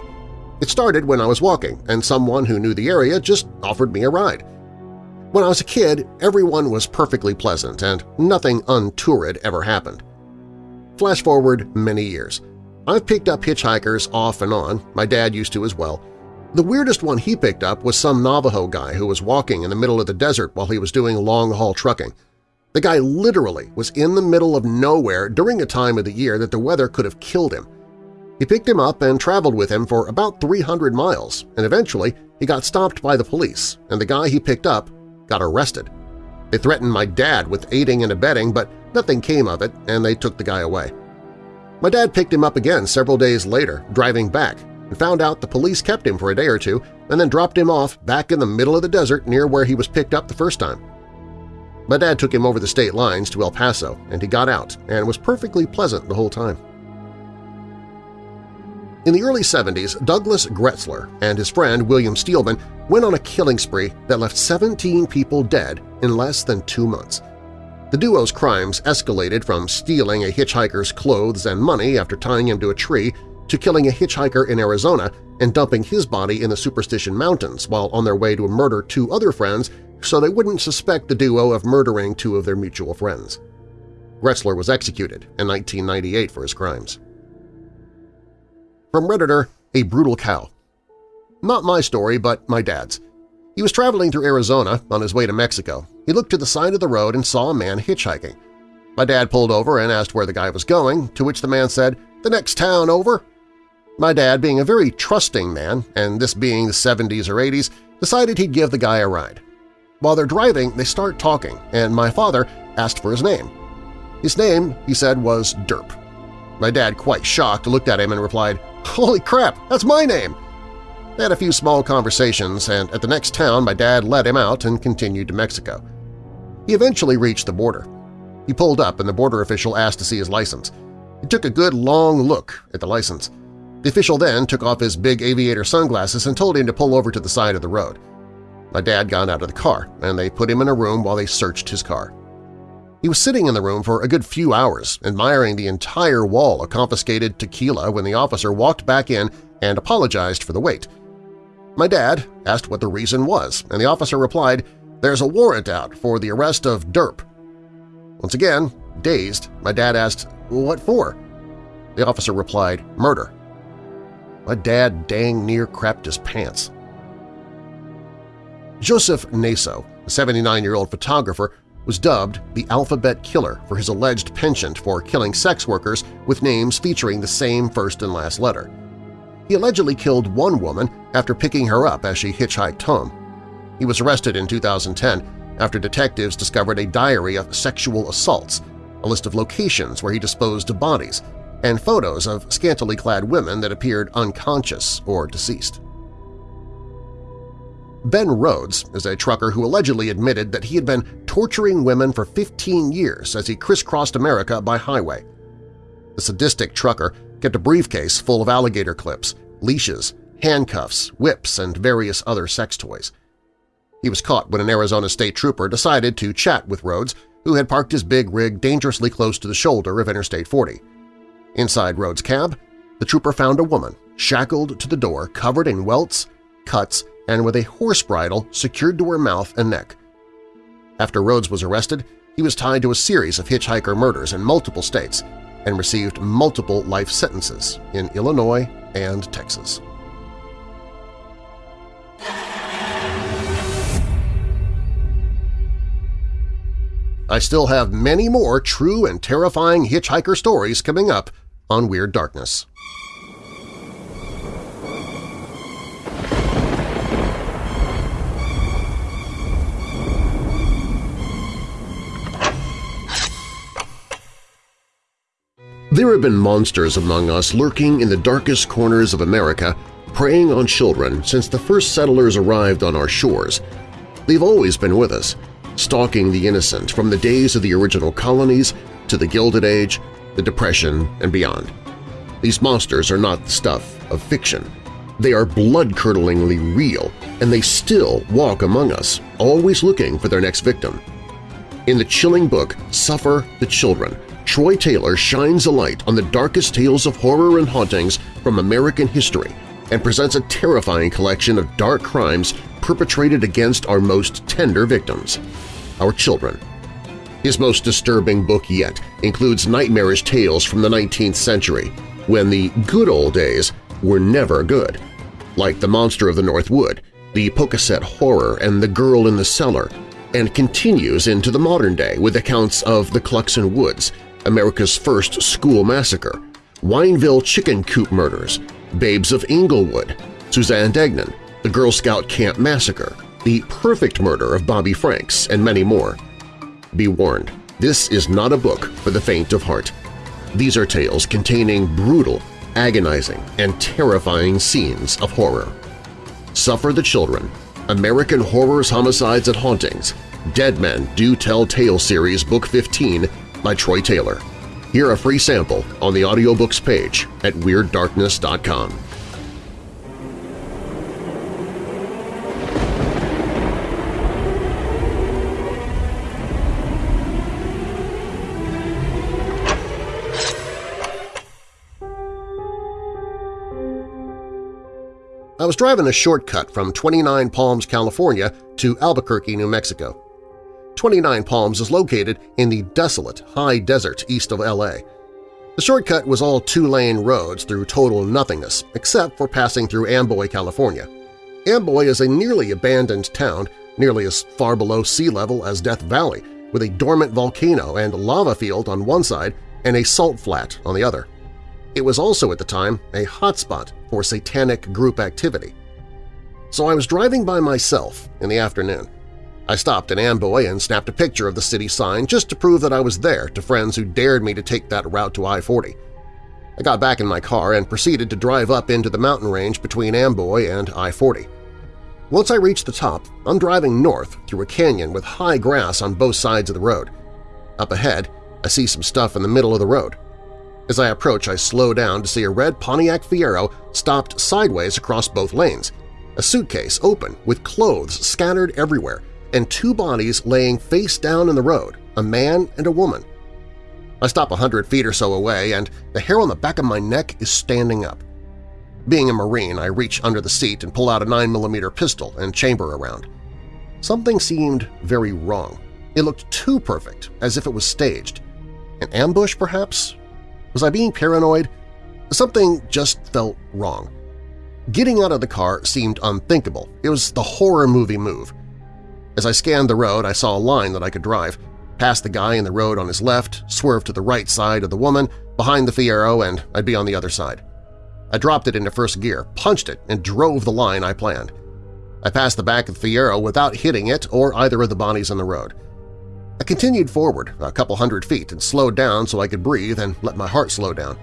It started when I was walking, and someone who knew the area just offered me a ride. When I was a kid, everyone was perfectly pleasant and nothing untoward ever happened. Flash forward many years. I've picked up hitchhikers off and on, my dad used to as well. The weirdest one he picked up was some Navajo guy who was walking in the middle of the desert while he was doing long-haul trucking. The guy literally was in the middle of nowhere during a time of the year that the weather could have killed him. He picked him up and traveled with him for about 300 miles, and eventually he got stopped by the police, and the guy he picked up got arrested. They threatened my dad with aiding and abetting, but nothing came of it, and they took the guy away. My dad picked him up again several days later, driving back, and found out the police kept him for a day or two and then dropped him off back in the middle of the desert near where he was picked up the first time. My dad took him over the state lines to El Paso, and he got out and was perfectly pleasant the whole time. In the early 70s, Douglas Gretzler and his friend William Steelman went on a killing spree that left 17 people dead in less than two months. The duo's crimes escalated from stealing a hitchhiker's clothes and money after tying him to a tree to killing a hitchhiker in Arizona and dumping his body in the Superstition Mountains while on their way to murder two other friends so they wouldn't suspect the duo of murdering two of their mutual friends. Gretzler was executed in 1998 for his crimes. From Redditor, A Brutal Cow Not my story, but my dad's. He was traveling through Arizona on his way to Mexico. He looked to the side of the road and saw a man hitchhiking. My dad pulled over and asked where the guy was going, to which the man said, "'The next town over.' My dad, being a very trusting man, and this being the 70s or 80s, decided he'd give the guy a ride. While they're driving, they start talking, and my father asked for his name. His name, he said, was Derp. My dad, quite shocked, looked at him and replied, Holy crap, that's my name! They had a few small conversations, and at the next town my dad let him out and continued to Mexico. He eventually reached the border. He pulled up and the border official asked to see his license. He took a good long look at the license. The official then took off his big aviator sunglasses and told him to pull over to the side of the road. My dad got out of the car, and they put him in a room while they searched his car. He was sitting in the room for a good few hours, admiring the entire wall of confiscated tequila when the officer walked back in and apologized for the wait. My dad asked what the reason was, and the officer replied, there's a warrant out for the arrest of Derp. Once again, dazed, my dad asked, what for? The officer replied, murder. My dad dang near crapped his pants. Joseph Naso, a 79-year-old photographer, was dubbed the Alphabet Killer for his alleged penchant for killing sex workers with names featuring the same first and last letter. He allegedly killed one woman after picking her up as she hitchhiked home. He was arrested in 2010 after detectives discovered a diary of sexual assaults, a list of locations where he disposed of bodies, and photos of scantily clad women that appeared unconscious or deceased. Ben Rhoades is a trucker who allegedly admitted that he had been torturing women for 15 years as he crisscrossed America by highway. The sadistic trucker kept a briefcase full of alligator clips, leashes, handcuffs, whips, and various other sex toys. He was caught when an Arizona state trooper decided to chat with Rhoades, who had parked his big rig dangerously close to the shoulder of Interstate 40. Inside Rhoades' cab, the trooper found a woman shackled to the door covered in welts, cuts, and with a horse bridle secured to her mouth and neck. After Rhoades was arrested, he was tied to a series of hitchhiker murders in multiple states, and received multiple life sentences in Illinois and Texas. I still have many more true and terrifying hitchhiker stories coming up on Weird Darkness. There have been monsters among us lurking in the darkest corners of America, preying on children since the first settlers arrived on our shores. They've always been with us, stalking the innocent from the days of the original colonies to the Gilded Age, the Depression, and beyond. These monsters are not the stuff of fiction. They are blood-curdlingly real, and they still walk among us, always looking for their next victim. In the chilling book Suffer the Children, Troy Taylor shines a light on the darkest tales of horror and hauntings from American history and presents a terrifying collection of dark crimes perpetrated against our most tender victims, our children. His most disturbing book yet includes nightmarish tales from the 19th century, when the good old days were never good, like The Monster of the North Wood, The Pocasset Horror, and The Girl in the Cellar, and continues into the modern day with accounts of the Cluxon Woods, America's first school massacre, Wineville chicken coop murders, Babes of Englewood, Suzanne Degnan, the Girl Scout Camp Massacre, the perfect murder of Bobby Franks, and many more. Be warned, this is not a book for the faint of heart. These are tales containing brutal, agonizing, and terrifying scenes of horror. Suffer the Children, American Horrors, Homicides, and Hauntings, Dead Men Do Tell Tale Series Book 15 by Troy Taylor. Hear a free sample on the audiobooks page at WeirdDarkness.com. I was driving a shortcut from 29 Palms, California to Albuquerque, New Mexico. 29 Palms is located in the desolate high desert east of LA. The shortcut was all two-lane roads through total nothingness, except for passing through Amboy, California. Amboy is a nearly abandoned town, nearly as far below sea level as Death Valley, with a dormant volcano and lava field on one side and a salt flat on the other. It was also at the time a hotspot for satanic group activity. So I was driving by myself in the afternoon. I stopped in Amboy and snapped a picture of the city sign just to prove that I was there to friends who dared me to take that route to I-40. I got back in my car and proceeded to drive up into the mountain range between Amboy and I-40. Once I reach the top, I'm driving north through a canyon with high grass on both sides of the road. Up ahead, I see some stuff in the middle of the road. As I approach, I slow down to see a red Pontiac Fiero stopped sideways across both lanes, a suitcase open with clothes scattered everywhere, and two bodies laying face down in the road, a man and a woman. I stop a hundred feet or so away, and the hair on the back of my neck is standing up. Being a Marine, I reach under the seat and pull out a 9mm pistol and chamber around. Something seemed very wrong. It looked too perfect, as if it was staged. An ambush, perhaps? Was I being paranoid? Something just felt wrong. Getting out of the car seemed unthinkable. It was the horror movie move. As I scanned the road, I saw a line that I could drive past the guy in the road on his left, swerve to the right side of the woman, behind the Fiero, and I'd be on the other side. I dropped it into first gear, punched it, and drove the line I planned. I passed the back of the Fiero without hitting it or either of the bodies on the road. I continued forward a couple hundred feet and slowed down so I could breathe and let my heart slow down.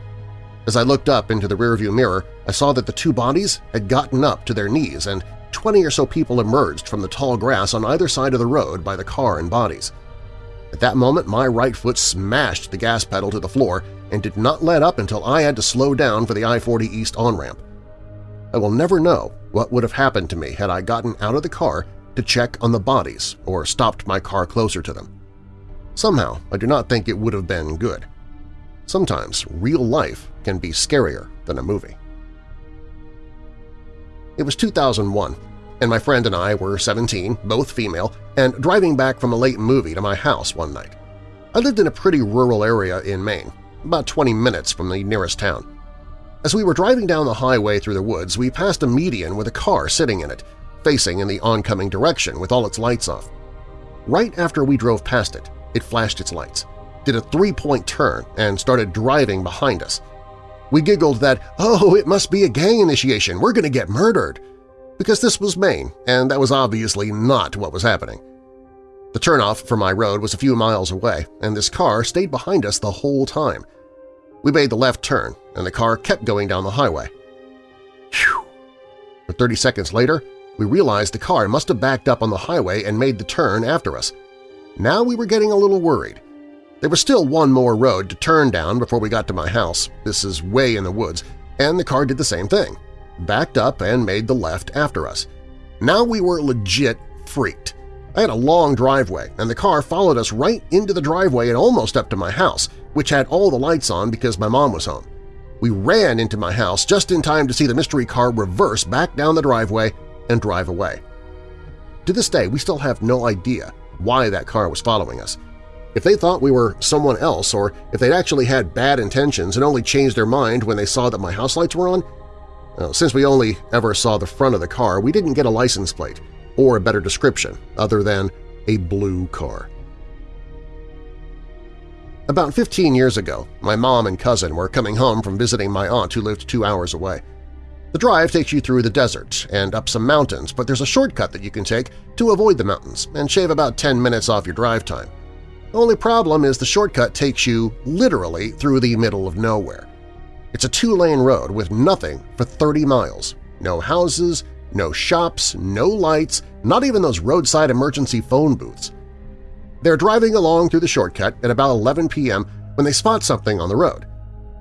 As I looked up into the rearview mirror, I saw that the two bodies had gotten up to their knees and 20 or so people emerged from the tall grass on either side of the road by the car and bodies. At that moment, my right foot smashed the gas pedal to the floor and did not let up until I had to slow down for the I-40 East on-ramp. I will never know what would have happened to me had I gotten out of the car to check on the bodies or stopped my car closer to them. Somehow, I do not think it would have been good. Sometimes real life can be scarier than a movie. It was 2001, and my friend and I were 17, both female, and driving back from a late movie to my house one night. I lived in a pretty rural area in Maine, about 20 minutes from the nearest town. As we were driving down the highway through the woods, we passed a median with a car sitting in it, facing in the oncoming direction with all its lights off. Right after we drove past it, it flashed its lights, did a three-point turn, and started driving behind us. We giggled that, oh, it must be a gang initiation, we're going to get murdered because this was Maine, and that was obviously not what was happening. The turnoff for my road was a few miles away, and this car stayed behind us the whole time. We made the left turn, and the car kept going down the highway. Phew! But 30 seconds later, we realized the car must have backed up on the highway and made the turn after us. Now we were getting a little worried. There was still one more road to turn down before we got to my house. This is way in the woods, and the car did the same thing backed up and made the left after us. Now we were legit freaked. I had a long driveway, and the car followed us right into the driveway and almost up to my house, which had all the lights on because my mom was home. We ran into my house just in time to see the mystery car reverse back down the driveway and drive away. To this day, we still have no idea why that car was following us. If they thought we were someone else or if they'd actually had bad intentions and only changed their mind when they saw that my house lights were on, now, since we only ever saw the front of the car, we didn't get a license plate or a better description other than a blue car. About 15 years ago, my mom and cousin were coming home from visiting my aunt who lived two hours away. The drive takes you through the desert and up some mountains, but there's a shortcut that you can take to avoid the mountains and shave about 10 minutes off your drive time. The only problem is the shortcut takes you literally through the middle of nowhere. It's a two-lane road with nothing for 30 miles. No houses, no shops, no lights, not even those roadside emergency phone booths. They're driving along through the shortcut at about 11 p.m. when they spot something on the road.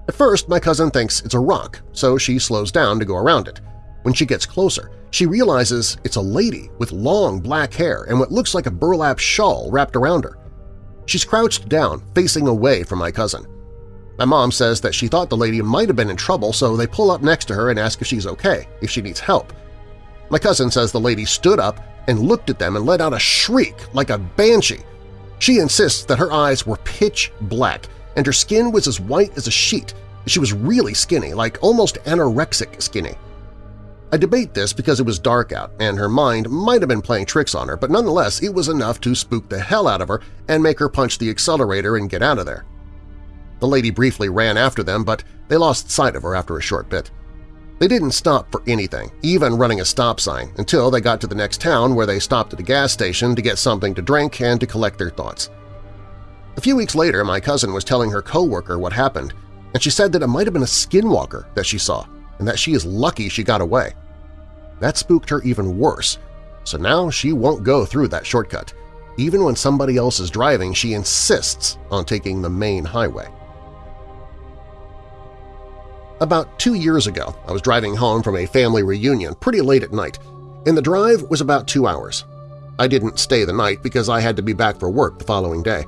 At first, my cousin thinks it's a rock, so she slows down to go around it. When she gets closer, she realizes it's a lady with long black hair and what looks like a burlap shawl wrapped around her. She's crouched down, facing away from my cousin. My mom says that she thought the lady might have been in trouble, so they pull up next to her and ask if she's okay, if she needs help. My cousin says the lady stood up and looked at them and let out a shriek like a banshee. She insists that her eyes were pitch black and her skin was as white as a sheet. She was really skinny, like almost anorexic skinny. I debate this because it was dark out and her mind might have been playing tricks on her, but nonetheless it was enough to spook the hell out of her and make her punch the accelerator and get out of there. The lady briefly ran after them, but they lost sight of her after a short bit. They didn't stop for anything, even running a stop sign, until they got to the next town where they stopped at a gas station to get something to drink and to collect their thoughts. A few weeks later, my cousin was telling her coworker what happened, and she said that it might have been a skinwalker that she saw and that she is lucky she got away. That spooked her even worse, so now she won't go through that shortcut. Even when somebody else is driving, she insists on taking the main highway. About two years ago, I was driving home from a family reunion pretty late at night, and the drive was about two hours. I didn't stay the night because I had to be back for work the following day.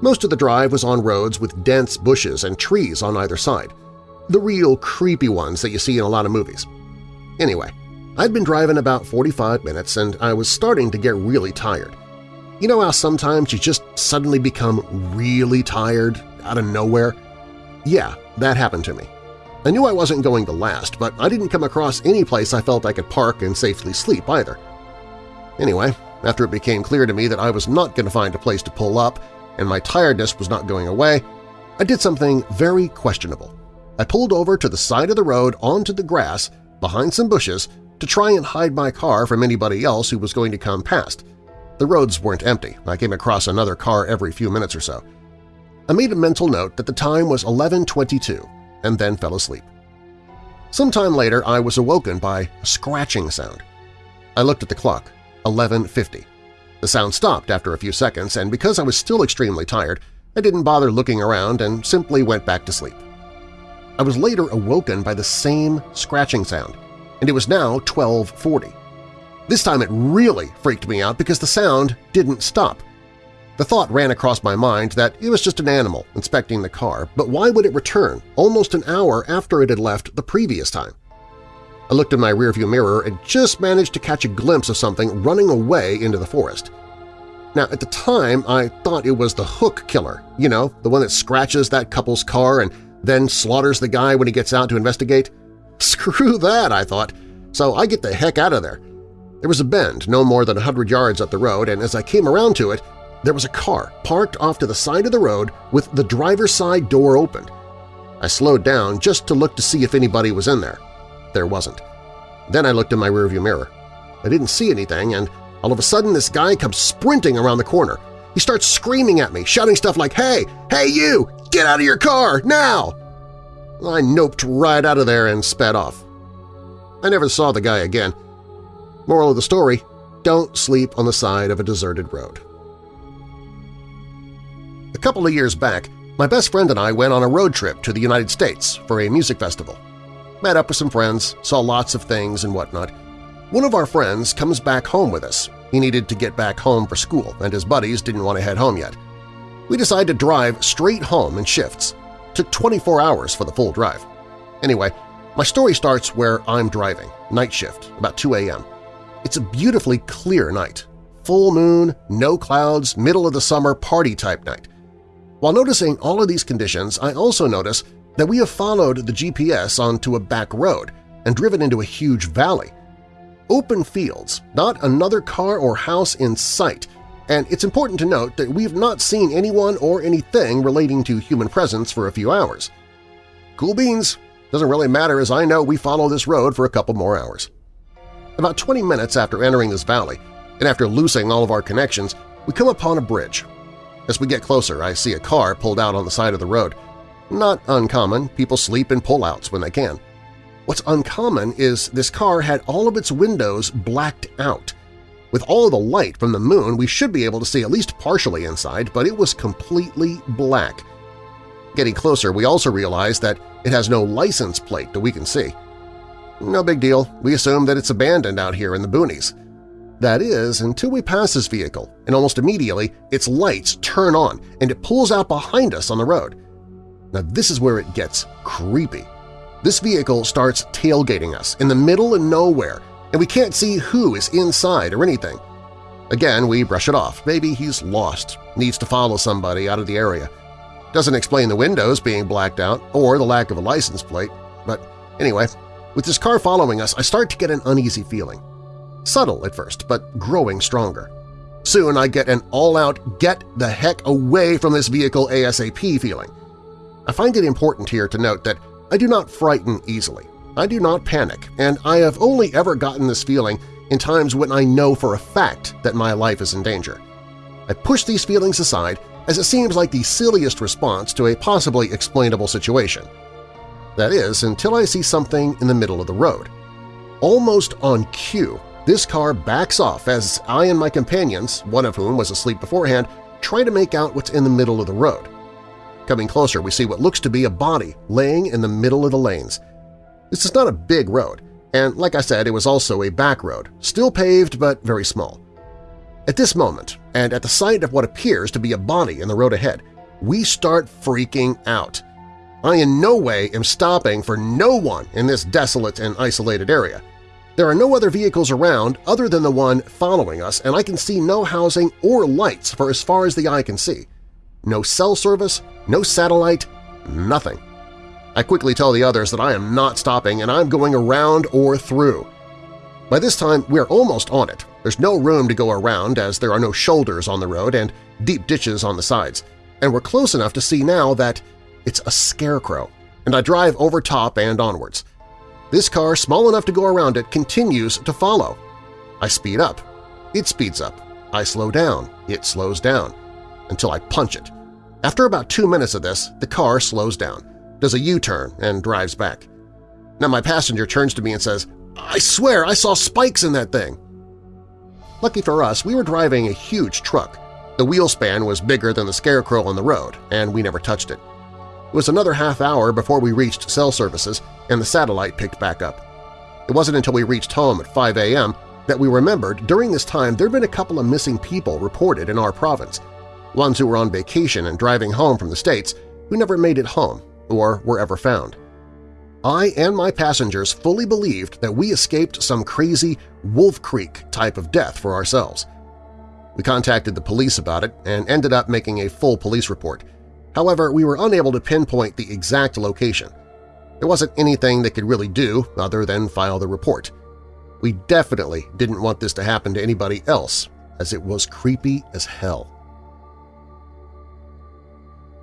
Most of the drive was on roads with dense bushes and trees on either side, the real creepy ones that you see in a lot of movies. Anyway, I'd been driving about 45 minutes and I was starting to get really tired. You know how sometimes you just suddenly become really tired out of nowhere? Yeah, that happened to me. I knew I wasn't going to last, but I didn't come across any place I felt I could park and safely sleep either. Anyway, after it became clear to me that I was not going to find a place to pull up and my tiredness was not going away, I did something very questionable. I pulled over to the side of the road onto the grass behind some bushes to try and hide my car from anybody else who was going to come past. The roads weren't empty. I came across another car every few minutes or so. I made a mental note that the time was 11.22 and then fell asleep. Sometime later, I was awoken by a scratching sound. I looked at the clock, 11.50. The sound stopped after a few seconds, and because I was still extremely tired, I didn't bother looking around and simply went back to sleep. I was later awoken by the same scratching sound, and it was now 1240. This time it really freaked me out because the sound didn't stop. The thought ran across my mind that it was just an animal inspecting the car, but why would it return almost an hour after it had left the previous time? I looked in my rearview mirror and just managed to catch a glimpse of something running away into the forest. Now, at the time, I thought it was the hook killer, you know, the one that scratches that couple's car and then slaughters the guy when he gets out to investigate. [LAUGHS] Screw that, I thought, so I get the heck out of there. There was a bend no more than a hundred yards up the road, and as I came around to it, there was a car parked off to the side of the road with the driver's side door open. I slowed down just to look to see if anybody was in there. There wasn't. Then I looked in my rearview mirror. I didn't see anything, and all of a sudden this guy comes sprinting around the corner. He starts screaming at me, shouting stuff like, Hey! Hey you! Get out of your car! Now! I noped right out of there and sped off. I never saw the guy again. Moral of the story, don't sleep on the side of a deserted road. A couple of years back, my best friend and I went on a road trip to the United States for a music festival. Met up with some friends, saw lots of things and whatnot. One of our friends comes back home with us. He needed to get back home for school, and his buddies didn't want to head home yet. We decide to drive straight home in shifts. Took 24 hours for the full drive. Anyway, my story starts where I'm driving, night shift, about 2 a.m. It's a beautifully clear night. Full moon, no clouds, middle of the summer party-type night. While noticing all of these conditions, I also notice that we have followed the GPS onto a back road and driven into a huge valley. Open fields, not another car or house in sight, and it's important to note that we have not seen anyone or anything relating to human presence for a few hours. Cool beans! Doesn't really matter as I know we follow this road for a couple more hours. About 20 minutes after entering this valley, and after losing all of our connections, we come upon a bridge. As we get closer, I see a car pulled out on the side of the road. Not uncommon, people sleep in pullouts when they can. What's uncommon is this car had all of its windows blacked out. With all the light from the moon, we should be able to see at least partially inside, but it was completely black. Getting closer, we also realize that it has no license plate that we can see. No big deal, we assume that it's abandoned out here in the boonies. That is, until we pass this vehicle, and almost immediately its lights turn on and it pulls out behind us on the road. Now this is where it gets creepy. This vehicle starts tailgating us in the middle of nowhere, and we can't see who is inside or anything. Again, we brush it off. Maybe he's lost, needs to follow somebody out of the area. Doesn't explain the windows being blacked out or the lack of a license plate. But anyway, with this car following us, I start to get an uneasy feeling. Subtle at first, but growing stronger. Soon I get an all-out get the heck away from this vehicle ASAP feeling. I find it important here to note that I do not frighten easily. I do not panic, and I have only ever gotten this feeling in times when I know for a fact that my life is in danger. I push these feelings aside as it seems like the silliest response to a possibly explainable situation. That is, until I see something in the middle of the road. Almost on cue, this car backs off as I and my companions, one of whom was asleep beforehand, try to make out what's in the middle of the road. Coming closer, we see what looks to be a body laying in the middle of the lanes. This is not a big road, and like I said, it was also a back road, still paved but very small. At this moment, and at the sight of what appears to be a body in the road ahead, we start freaking out. I in no way am stopping for no one in this desolate and isolated area. There are no other vehicles around other than the one following us, and I can see no housing or lights for as far as the eye can see. No cell service, no satellite, nothing. I quickly tell the others that I am not stopping and I'm going around or through. By this time, we're almost on it. There's no room to go around as there are no shoulders on the road and deep ditches on the sides, and we're close enough to see now that it's a scarecrow, and I drive over top and onwards. This car, small enough to go around it, continues to follow. I speed up. It speeds up. I slow down. It slows down. Until I punch it. After about two minutes of this, the car slows down, does a U-turn, and drives back. Now my passenger turns to me and says, I swear I saw spikes in that thing! Lucky for us, we were driving a huge truck. The wheel span was bigger than the scarecrow on the road, and we never touched it. It was another half hour before we reached cell services and the satellite picked back up. It wasn't until we reached home at 5 a.m. that we remembered during this time there'd been a couple of missing people reported in our province, ones who were on vacation and driving home from the States who never made it home or were ever found. I and my passengers fully believed that we escaped some crazy Wolf Creek type of death for ourselves. We contacted the police about it and ended up making a full police report. However, we were unable to pinpoint the exact location. There wasn't anything they could really do other than file the report. We definitely didn't want this to happen to anybody else, as it was creepy as hell.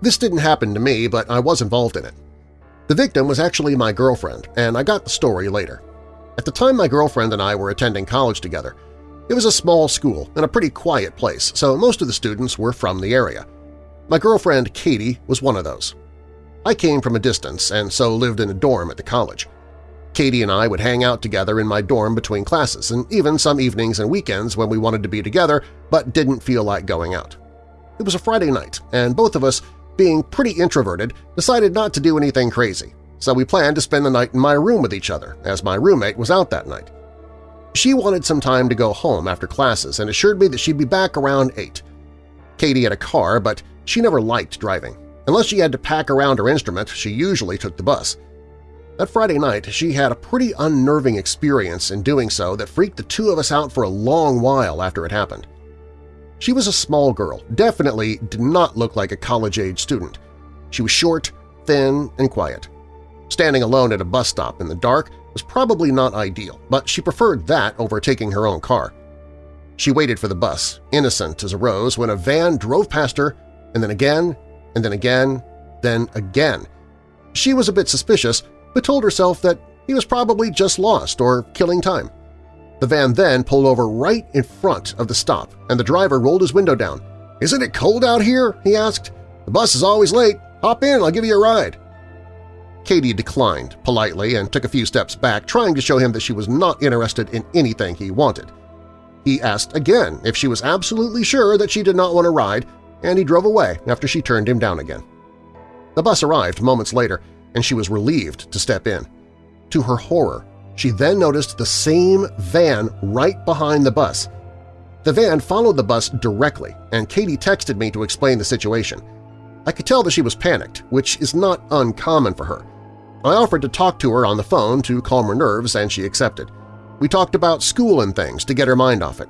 This didn't happen to me, but I was involved in it. The victim was actually my girlfriend, and I got the story later. At the time my girlfriend and I were attending college together, it was a small school and a pretty quiet place, so most of the students were from the area. My girlfriend, Katie, was one of those. I came from a distance and so lived in a dorm at the college. Katie and I would hang out together in my dorm between classes and even some evenings and weekends when we wanted to be together but didn't feel like going out. It was a Friday night, and both of us being pretty introverted, decided not to do anything crazy, so we planned to spend the night in my room with each other, as my roommate was out that night. She wanted some time to go home after classes and assured me that she'd be back around 8. Katie had a car, but she never liked driving. Unless she had to pack around her instrument, she usually took the bus. That Friday night, she had a pretty unnerving experience in doing so that freaked the two of us out for a long while after it happened. She was a small girl, definitely did not look like a college-age student. She was short, thin, and quiet. Standing alone at a bus stop in the dark was probably not ideal, but she preferred that over taking her own car. She waited for the bus, innocent as a rose, when a van drove past her, and then again, and then again, then again. She was a bit suspicious, but told herself that he was probably just lost or killing time. The van then pulled over right in front of the stop, and the driver rolled his window down. "'Isn't it cold out here?' he asked. "'The bus is always late. Hop in, I'll give you a ride.' Katie declined politely and took a few steps back, trying to show him that she was not interested in anything he wanted. He asked again if she was absolutely sure that she did not want to ride, and he drove away after she turned him down again. The bus arrived moments later, and she was relieved to step in. To her horror, she then noticed the same van right behind the bus. The van followed the bus directly, and Katie texted me to explain the situation. I could tell that she was panicked, which is not uncommon for her. I offered to talk to her on the phone to calm her nerves, and she accepted. We talked about school and things to get her mind off it.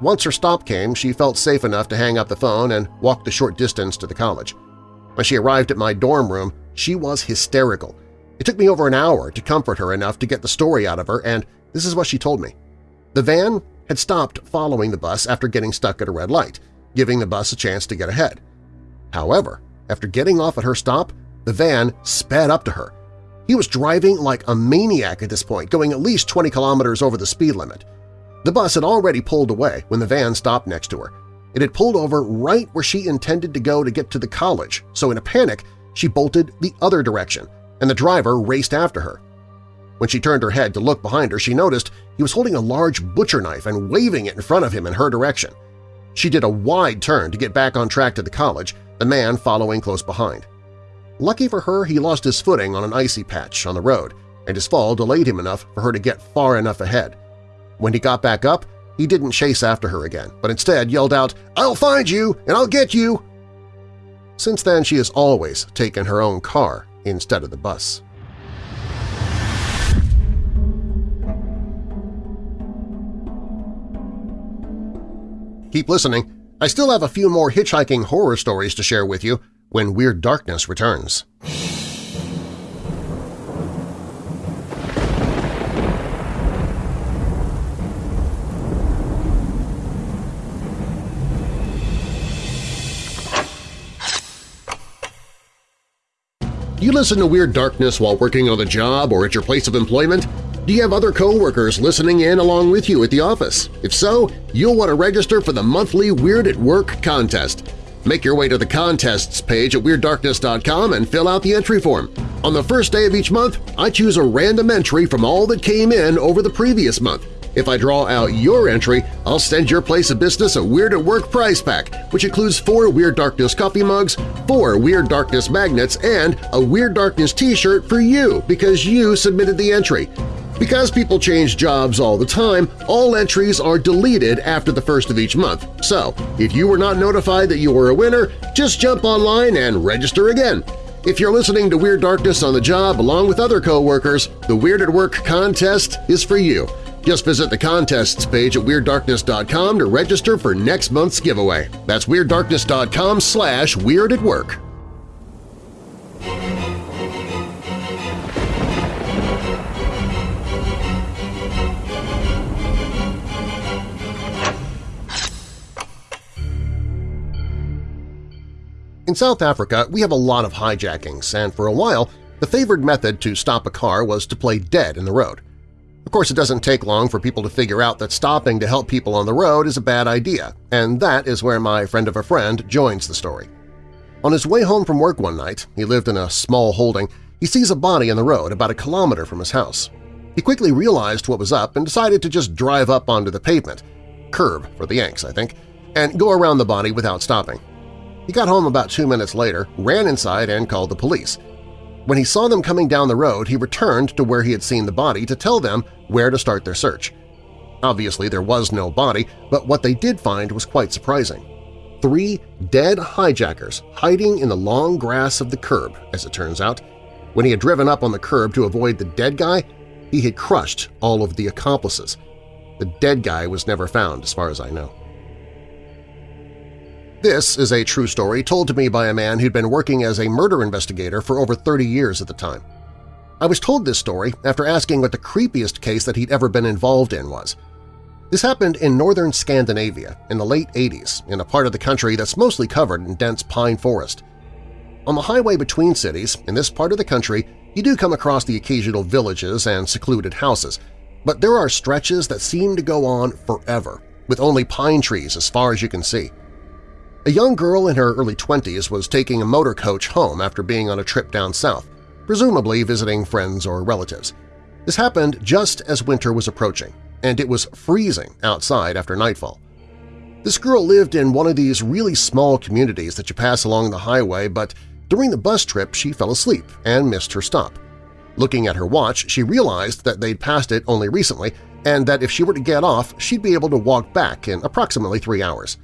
Once her stop came, she felt safe enough to hang up the phone and walk the short distance to the college. When she arrived at my dorm room, she was hysterical. It took me over an hour to comfort her enough to get the story out of her, and this is what she told me. The van had stopped following the bus after getting stuck at a red light, giving the bus a chance to get ahead. However, after getting off at her stop, the van sped up to her. He was driving like a maniac at this point, going at least 20 kilometers over the speed limit. The bus had already pulled away when the van stopped next to her. It had pulled over right where she intended to go to get to the college, so in a panic, she bolted the other direction, and the driver raced after her. When she turned her head to look behind her, she noticed he was holding a large butcher knife and waving it in front of him in her direction. She did a wide turn to get back on track to the college, the man following close behind. Lucky for her, he lost his footing on an icy patch on the road, and his fall delayed him enough for her to get far enough ahead. When he got back up, he didn't chase after her again, but instead yelled out, "'I'll find you and I'll get you!' Since then, she has always taken her own car instead of the bus. Keep listening. I still have a few more hitchhiking horror stories to share with you when Weird Darkness returns. Do you listen to Weird Darkness while working on the job or at your place of employment? Do you have other coworkers listening in along with you at the office? If so, you'll want to register for the monthly Weird at Work contest. Make your way to the contests page at WeirdDarkness.com and fill out the entry form. On the first day of each month, I choose a random entry from all that came in over the previous month. If I draw out your entry, I'll send your place of business a Weird at Work prize pack, which includes four Weird Darkness coffee mugs, four Weird Darkness magnets, and a Weird Darkness t-shirt for you because you submitted the entry. Because people change jobs all the time, all entries are deleted after the first of each month. So, if you were not notified that you were a winner, just jump online and register again. If you're listening to Weird Darkness on the job along with other coworkers, the Weird at Work contest is for you. Just visit the contests page at WeirdDarkness.com to register for next month's giveaway. That's WeirdDarkness.com slash Weird at Work. In South Africa, we have a lot of hijackings, and for a while, the favored method to stop a car was to play dead in the road. Of course, it doesn't take long for people to figure out that stopping to help people on the road is a bad idea, and that is where my friend of a friend joins the story. On his way home from work one night, he lived in a small holding, he sees a body in the road about a kilometer from his house. He quickly realized what was up and decided to just drive up onto the pavement – curb for the Yanks, I think – and go around the body without stopping. He got home about two minutes later, ran inside, and called the police – when he saw them coming down the road, he returned to where he had seen the body to tell them where to start their search. Obviously, there was no body, but what they did find was quite surprising. Three dead hijackers hiding in the long grass of the curb, as it turns out. When he had driven up on the curb to avoid the dead guy, he had crushed all of the accomplices. The dead guy was never found, as far as I know. This is a true story told to me by a man who'd been working as a murder investigator for over 30 years at the time. I was told this story after asking what the creepiest case that he'd ever been involved in was. This happened in northern Scandinavia in the late 80s in a part of the country that's mostly covered in dense pine forest. On the highway between cities, in this part of the country, you do come across the occasional villages and secluded houses, but there are stretches that seem to go on forever, with only pine trees as far as you can see. A young girl in her early 20s was taking a motor coach home after being on a trip down south, presumably visiting friends or relatives. This happened just as winter was approaching, and it was freezing outside after nightfall. This girl lived in one of these really small communities that you pass along the highway, but during the bus trip she fell asleep and missed her stop. Looking at her watch, she realized that they'd passed it only recently and that if she were to get off, she'd be able to walk back in approximately three hours.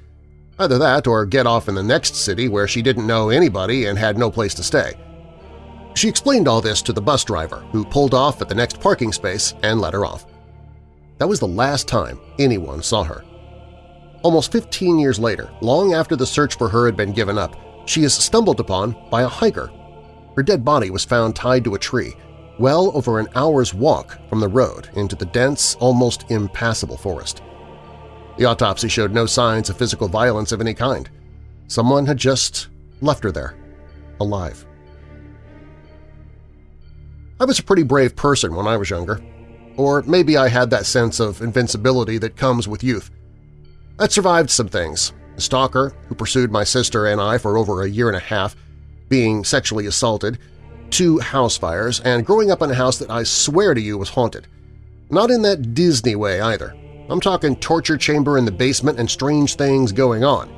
Either that or get off in the next city where she didn't know anybody and had no place to stay. She explained all this to the bus driver, who pulled off at the next parking space and let her off. That was the last time anyone saw her. Almost 15 years later, long after the search for her had been given up, she is stumbled upon by a hiker. Her dead body was found tied to a tree, well over an hour's walk from the road into the dense, almost impassable forest. The autopsy showed no signs of physical violence of any kind. Someone had just left her there, alive. I was a pretty brave person when I was younger. Or maybe I had that sense of invincibility that comes with youth. I'd survived some things. a stalker who pursued my sister and I for over a year and a half, being sexually assaulted, two house fires, and growing up in a house that I swear to you was haunted. Not in that Disney way either. I'm talking torture chamber in the basement and strange things going on.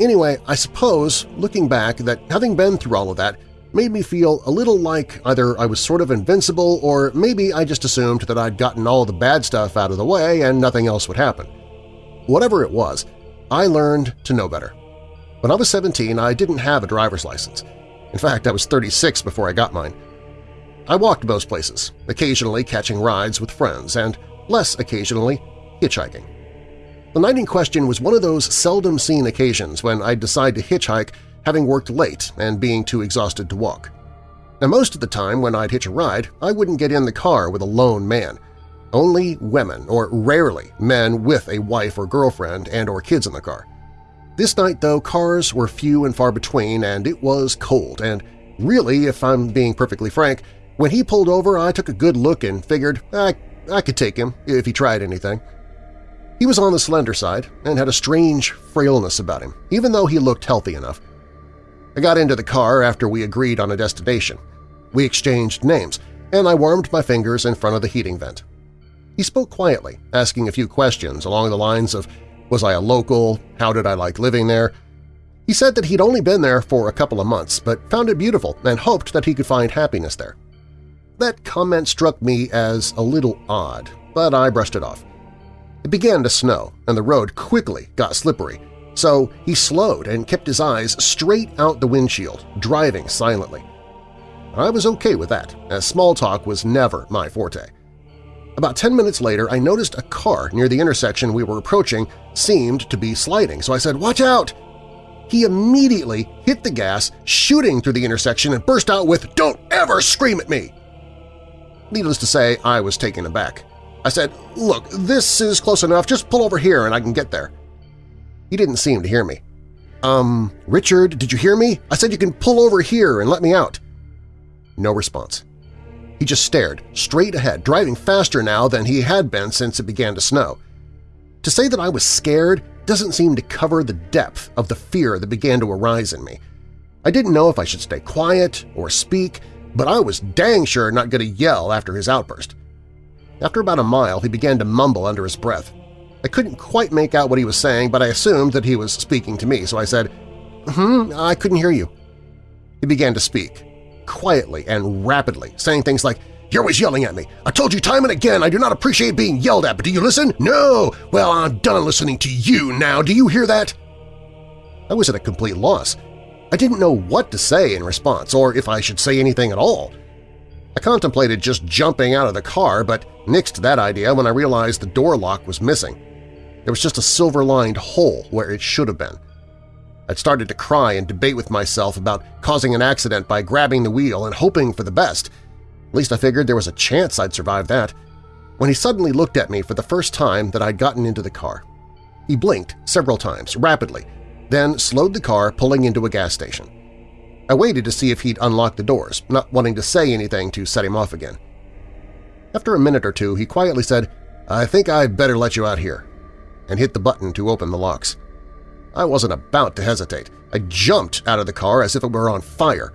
Anyway, I suppose, looking back, that having been through all of that made me feel a little like either I was sort of invincible or maybe I just assumed that I'd gotten all the bad stuff out of the way and nothing else would happen. Whatever it was, I learned to know better. When I was 17, I didn't have a driver's license. In fact, I was 36 before I got mine. I walked most places, occasionally catching rides with friends, and less occasionally hitchhiking. The night in question was one of those seldom-seen occasions when I'd decide to hitchhike having worked late and being too exhausted to walk. Now most of the time when I'd hitch a ride, I wouldn't get in the car with a lone man. Only women, or rarely men with a wife or girlfriend and or kids in the car. This night, though, cars were few and far between and it was cold, and really, if I'm being perfectly frank, when he pulled over I took a good look and figured I, I could take him if he tried anything. He was on the slender side and had a strange frailness about him, even though he looked healthy enough. I got into the car after we agreed on a destination. We exchanged names, and I warmed my fingers in front of the heating vent. He spoke quietly, asking a few questions along the lines of was I a local, how did I like living there? He said that he'd only been there for a couple of months but found it beautiful and hoped that he could find happiness there. That comment struck me as a little odd, but I brushed it off. It began to snow, and the road quickly got slippery, so he slowed and kept his eyes straight out the windshield, driving silently. I was okay with that, as small talk was never my forte. About 10 minutes later, I noticed a car near the intersection we were approaching seemed to be sliding, so I said, "'Watch out!' He immediately hit the gas, shooting through the intersection and burst out with, "'Don't ever scream at me!' Needless to say, I was taken aback. I said, "'Look, this is close enough. Just pull over here and I can get there.' He didn't seem to hear me. Um, Richard, did you hear me? I said you can pull over here and let me out. No response. He just stared, straight ahead, driving faster now than he had been since it began to snow. To say that I was scared doesn't seem to cover the depth of the fear that began to arise in me. I didn't know if I should stay quiet or speak, but I was dang sure not going to yell after his outburst. After about a mile, he began to mumble under his breath. I couldn't quite make out what he was saying, but I assumed that he was speaking to me, so I said, "Hmm, I couldn't hear you." He began to speak, quietly and rapidly, saying things like, you're always yelling at me. I told you time and again I do not appreciate being yelled at, but do you listen? No! Well, I'm done listening to you now. Do you hear that? I was at a complete loss. I didn't know what to say in response, or if I should say anything at all. I contemplated just jumping out of the car, but nixed that idea when I realized the door lock was missing. There was just a silver-lined hole where it should have been. I'd started to cry and debate with myself about causing an accident by grabbing the wheel and hoping for the best. At least I figured there was a chance I'd survive that. When he suddenly looked at me for the first time that I'd gotten into the car. He blinked several times, rapidly, then slowed the car pulling into a gas station. I waited to see if he'd unlock the doors, not wanting to say anything to set him off again. After a minute or two, he quietly said, I think I'd better let you out here and hit the button to open the locks. I wasn't about to hesitate. I jumped out of the car as if it were on fire.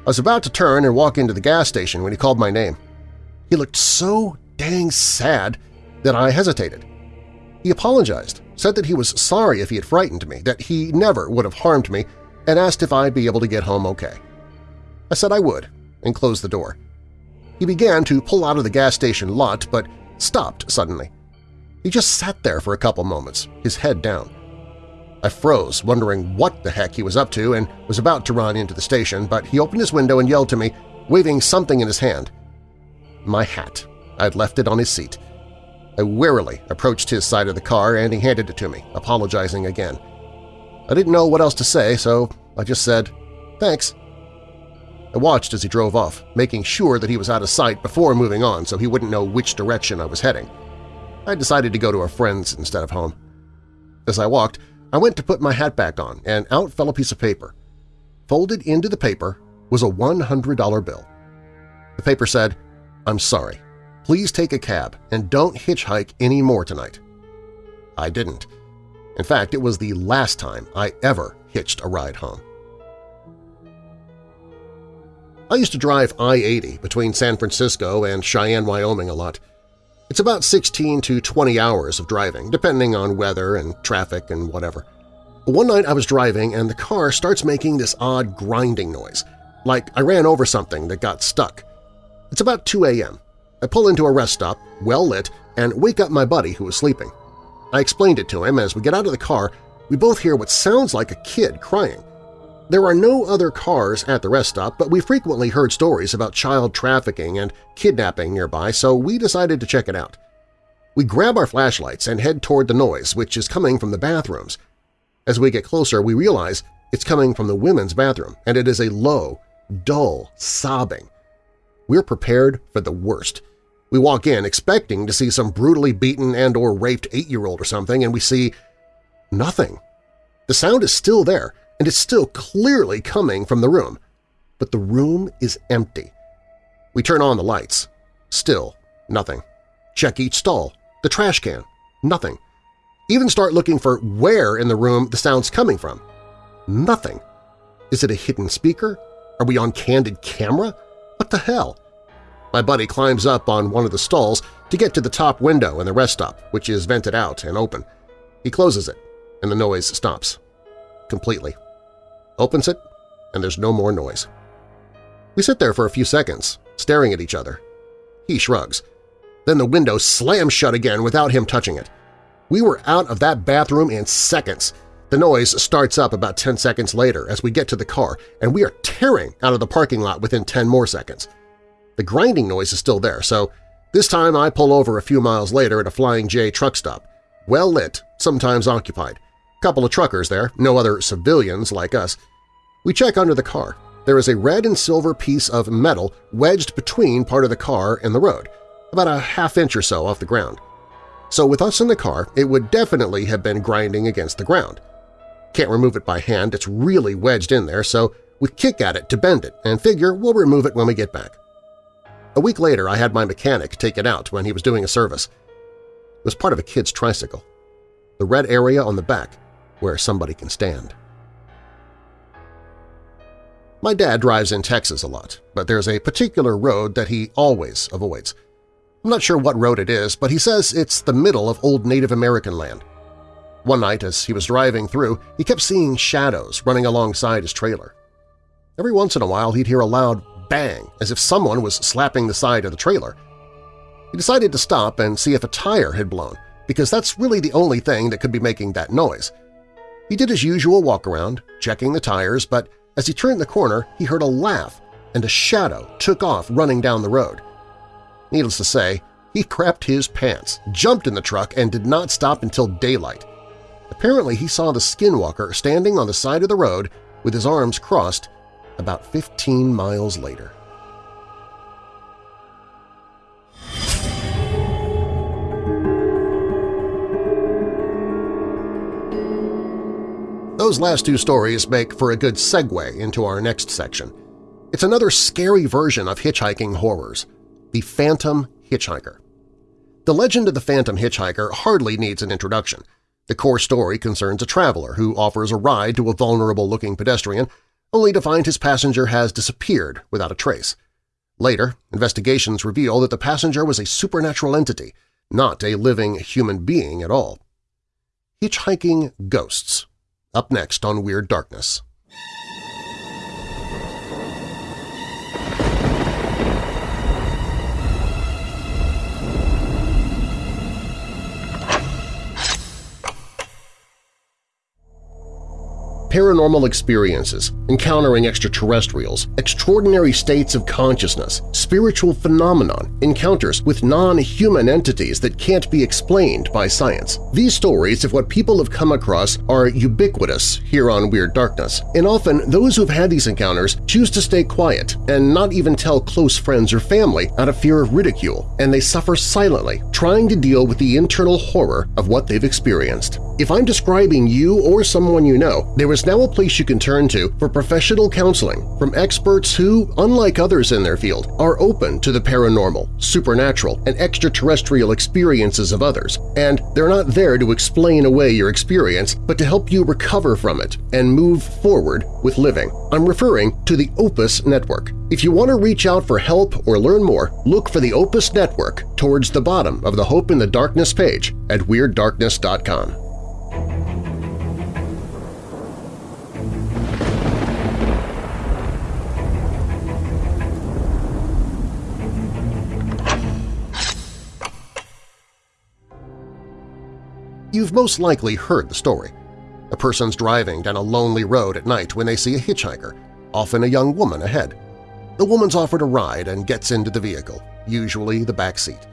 I was about to turn and walk into the gas station when he called my name. He looked so dang sad that I hesitated. He apologized, said that he was sorry if he had frightened me, that he never would have harmed me, and asked if I'd be able to get home okay. I said I would, and closed the door. He began to pull out of the gas station lot, but stopped suddenly. He just sat there for a couple moments, his head down. I froze, wondering what the heck he was up to and was about to run into the station, but he opened his window and yelled to me, waving something in his hand. My hat. I'd left it on his seat. I warily approached his side of the car and he handed it to me, apologizing again. I didn't know what else to say, so I just said, thanks. I watched as he drove off, making sure that he was out of sight before moving on so he wouldn't know which direction I was heading. I decided to go to a friend's instead of home. As I walked, I went to put my hat back on, and out fell a piece of paper. Folded into the paper was a $100 bill. The paper said, I'm sorry. Please take a cab and don't hitchhike any more tonight. I didn't. In fact, it was the last time I ever hitched a ride home. I used to drive I-80 between San Francisco and Cheyenne, Wyoming a lot. It's about 16 to 20 hours of driving, depending on weather and traffic and whatever. One night I was driving and the car starts making this odd grinding noise, like I ran over something that got stuck. It's about 2 a.m. I pull into a rest stop, well lit, and wake up my buddy who was sleeping. I explained it to him as we get out of the car, we both hear what sounds like a kid crying. There are no other cars at the rest stop, but we frequently heard stories about child trafficking and kidnapping nearby, so we decided to check it out. We grab our flashlights and head toward the noise, which is coming from the bathrooms. As we get closer, we realize it's coming from the women's bathroom, and it is a low, dull sobbing. We're prepared for the worst. We walk in expecting to see some brutally beaten and or raped eight-year-old or something, and we see nothing. The sound is still there, and it's still clearly coming from the room, but the room is empty. We turn on the lights. Still nothing. Check each stall, the trash can, nothing. Even start looking for where in the room the sound's coming from. Nothing. Is it a hidden speaker? Are we on candid camera? What the hell? My buddy climbs up on one of the stalls to get to the top window in the rest stop, which is vented out and open. He closes it, and the noise stops. Completely opens it, and there's no more noise. We sit there for a few seconds, staring at each other. He shrugs. Then the window slams shut again without him touching it. We were out of that bathroom in seconds. The noise starts up about 10 seconds later as we get to the car, and we are tearing out of the parking lot within 10 more seconds. The grinding noise is still there, so this time I pull over a few miles later at a Flying J truck stop. Well lit, sometimes occupied. Couple of truckers there, no other civilians like us. We check under the car. There is a red and silver piece of metal wedged between part of the car and the road, about a half inch or so off the ground. So with us in the car, it would definitely have been grinding against the ground. Can't remove it by hand, it's really wedged in there, so we kick at it to bend it and figure we'll remove it when we get back. A week later, I had my mechanic take it out when he was doing a service. It was part of a kid's tricycle. The red area on the back where somebody can stand. My dad drives in Texas a lot, but there's a particular road that he always avoids. I'm not sure what road it is, but he says it's the middle of old Native American land. One night as he was driving through, he kept seeing shadows running alongside his trailer. Every once in a while he'd hear a loud bang as if someone was slapping the side of the trailer. He decided to stop and see if a tire had blown, because that's really the only thing that could be making that noise. He did his usual walk-around, checking the tires, but as he turned the corner, he heard a laugh and a shadow took off running down the road. Needless to say, he crapped his pants, jumped in the truck, and did not stop until daylight. Apparently he saw the skinwalker standing on the side of the road with his arms crossed about 15 miles later. Those last two stories make for a good segue into our next section. It's another scary version of hitchhiking horrors, the Phantom Hitchhiker. The legend of the Phantom Hitchhiker hardly needs an introduction. The core story concerns a traveler who offers a ride to a vulnerable-looking pedestrian only to find his passenger has disappeared without a trace. Later, investigations reveal that the passenger was a supernatural entity, not a living human being at all. Hitchhiking Ghosts up next on Weird Darkness. Paranormal experiences, encountering extraterrestrials, extraordinary states of consciousness, spiritual phenomenon, encounters with non-human entities that can't be explained by science. These stories of what people have come across are ubiquitous here on Weird Darkness, and often those who've had these encounters choose to stay quiet and not even tell close friends or family out of fear of ridicule, and they suffer silently, trying to deal with the internal horror of what they've experienced. If I'm describing you or someone you know, there is now a place you can turn to for professional counseling from experts who, unlike others in their field, are open to the paranormal, supernatural, and extraterrestrial experiences of others, and they're not there to explain away your experience but to help you recover from it and move forward with living. I'm referring to the Opus Network. If you want to reach out for help or learn more, look for the Opus Network towards the bottom of the Hope in the Darkness page at WeirdDarkness.com. You've most likely heard the story. A person's driving down a lonely road at night when they see a hitchhiker, often a young woman ahead. The woman's offered a ride and gets into the vehicle, usually the back seat.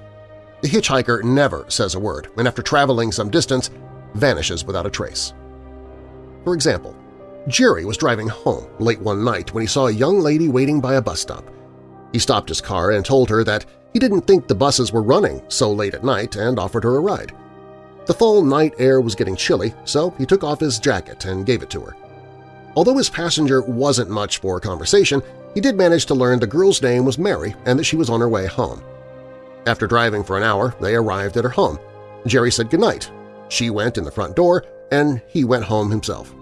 The hitchhiker never says a word and after traveling some distance vanishes without a trace. For example, Jerry was driving home late one night when he saw a young lady waiting by a bus stop. He stopped his car and told her that he didn't think the buses were running so late at night and offered her a ride. The fall night air was getting chilly, so he took off his jacket and gave it to her. Although his passenger wasn't much for conversation, he did manage to learn the girl's name was Mary and that she was on her way home. After driving for an hour, they arrived at her home. Jerry said goodnight. She went in the front door, and he went home himself.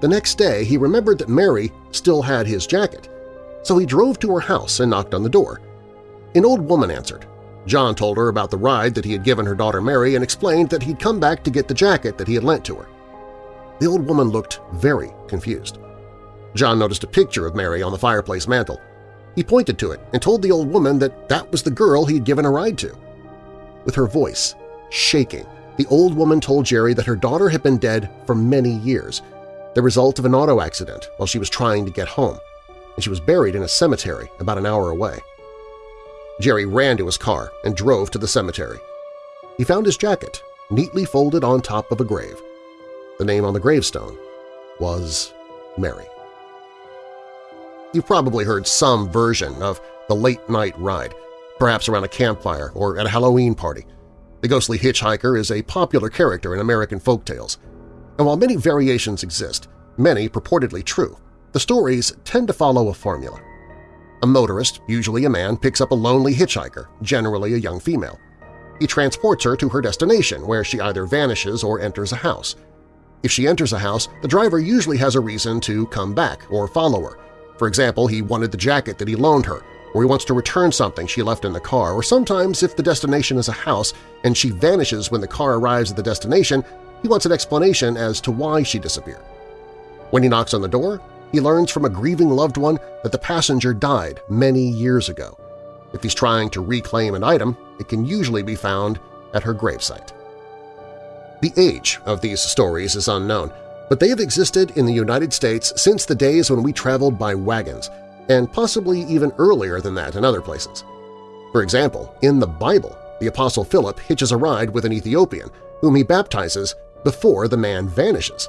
The next day, he remembered that Mary still had his jacket, so he drove to her house and knocked on the door. An old woman answered. John told her about the ride that he had given her daughter Mary and explained that he'd come back to get the jacket that he had lent to her. The old woman looked very confused. John noticed a picture of Mary on the fireplace mantel. He pointed to it and told the old woman that that was the girl he'd given a ride to. With her voice shaking, the old woman told Jerry that her daughter had been dead for many years, the result of an auto accident while she was trying to get home, and she was buried in a cemetery about an hour away. Jerry ran to his car and drove to the cemetery. He found his jacket neatly folded on top of a grave. The name on the gravestone was Mary. You've probably heard some version of the late-night ride, perhaps around a campfire or at a Halloween party. The ghostly hitchhiker is a popular character in American folk tales. And while many variations exist, many purportedly true, the stories tend to follow a formula. A motorist, usually a man, picks up a lonely hitchhiker, generally a young female. He transports her to her destination, where she either vanishes or enters a house. If she enters a house, the driver usually has a reason to come back or follow her. For example, he wanted the jacket that he loaned her, or he wants to return something she left in the car, or sometimes if the destination is a house and she vanishes when the car arrives at the destination, he wants an explanation as to why she disappeared. When he knocks on the door, he learns from a grieving loved one that the passenger died many years ago. If he's trying to reclaim an item, it can usually be found at her gravesite. The age of these stories is unknown, but they have existed in the United States since the days when we traveled by wagons, and possibly even earlier than that in other places. For example, in the Bible, the Apostle Philip hitches a ride with an Ethiopian, whom he baptizes before the man vanishes.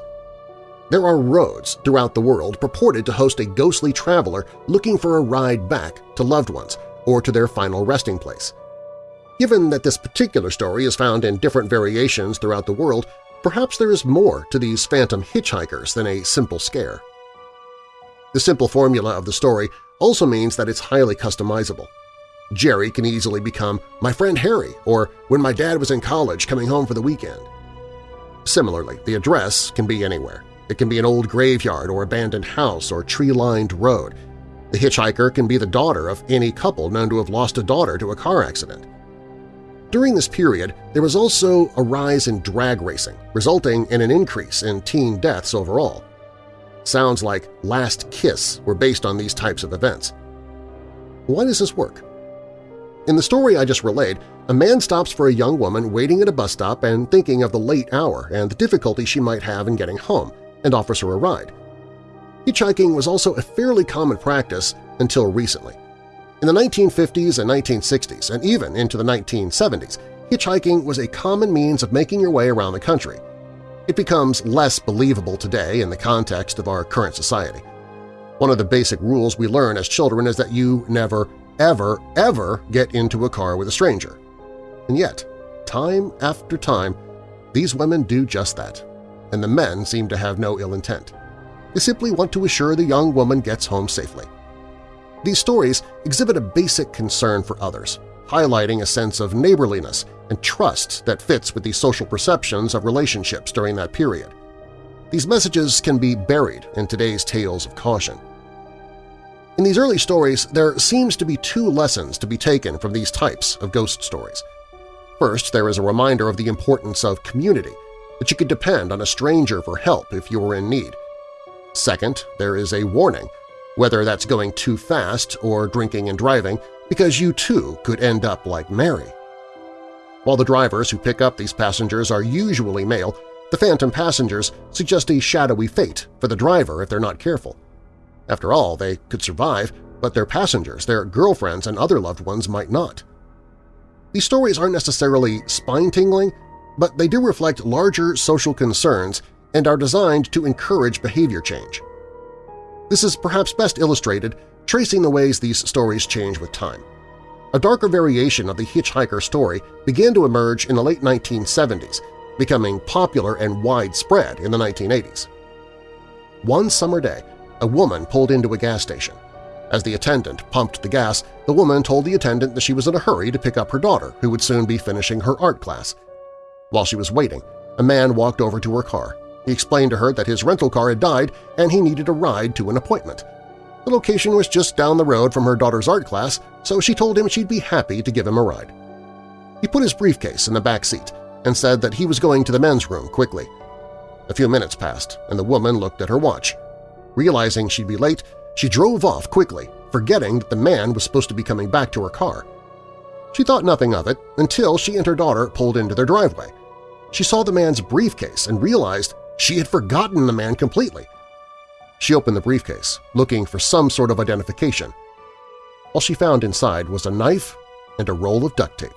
There are roads throughout the world purported to host a ghostly traveler looking for a ride back to loved ones or to their final resting place. Given that this particular story is found in different variations throughout the world, perhaps there is more to these phantom hitchhikers than a simple scare. The simple formula of the story also means that it's highly customizable. Jerry can easily become my friend Harry or when my dad was in college coming home for the weekend. Similarly, the address can be anywhere. It can be an old graveyard or abandoned house or tree-lined road. The hitchhiker can be the daughter of any couple known to have lost a daughter to a car accident. During this period, there was also a rise in drag racing, resulting in an increase in teen deaths overall. Sounds like Last Kiss were based on these types of events. Why does this work? In the story I just relayed, a man stops for a young woman waiting at a bus stop and thinking of the late hour and the difficulty she might have in getting home, and offers her a ride. Hitchhiking was also a fairly common practice until recently. In the 1950s and 1960s, and even into the 1970s, hitchhiking was a common means of making your way around the country. It becomes less believable today in the context of our current society. One of the basic rules we learn as children is that you never, ever, ever get into a car with a stranger. And yet, time after time, these women do just that, and the men seem to have no ill intent. They simply want to assure the young woman gets home safely. These stories exhibit a basic concern for others, highlighting a sense of neighborliness and trust that fits with the social perceptions of relationships during that period. These messages can be buried in today's tales of caution. In these early stories, there seems to be two lessons to be taken from these types of ghost stories. First, there is a reminder of the importance of community, that you could depend on a stranger for help if you were in need. Second, there is a warning, whether that's going too fast or drinking and driving, because you too could end up like Mary. While the drivers who pick up these passengers are usually male, the phantom passengers suggest a shadowy fate for the driver if they're not careful. After all, they could survive, but their passengers, their girlfriends, and other loved ones might not. These stories aren't necessarily spine-tingling, but they do reflect larger social concerns and are designed to encourage behavior change. This is perhaps best illustrated tracing the ways these stories change with time. A darker variation of the hitchhiker story began to emerge in the late 1970s becoming popular and widespread in the 1980s. One summer day, a woman pulled into a gas station. As the attendant pumped the gas, the woman told the attendant that she was in a hurry to pick up her daughter, who would soon be finishing her art class. While she was waiting, a man walked over to her car. He explained to her that his rental car had died and he needed a ride to an appointment. The location was just down the road from her daughter's art class, so she told him she'd be happy to give him a ride. He put his briefcase in the back seat and said that he was going to the men's room quickly. A few minutes passed, and the woman looked at her watch. Realizing she'd be late, she drove off quickly, forgetting that the man was supposed to be coming back to her car. She thought nothing of it until she and her daughter pulled into their driveway. She saw the man's briefcase and realized she had forgotten the man completely. She opened the briefcase, looking for some sort of identification. All she found inside was a knife and a roll of duct tape.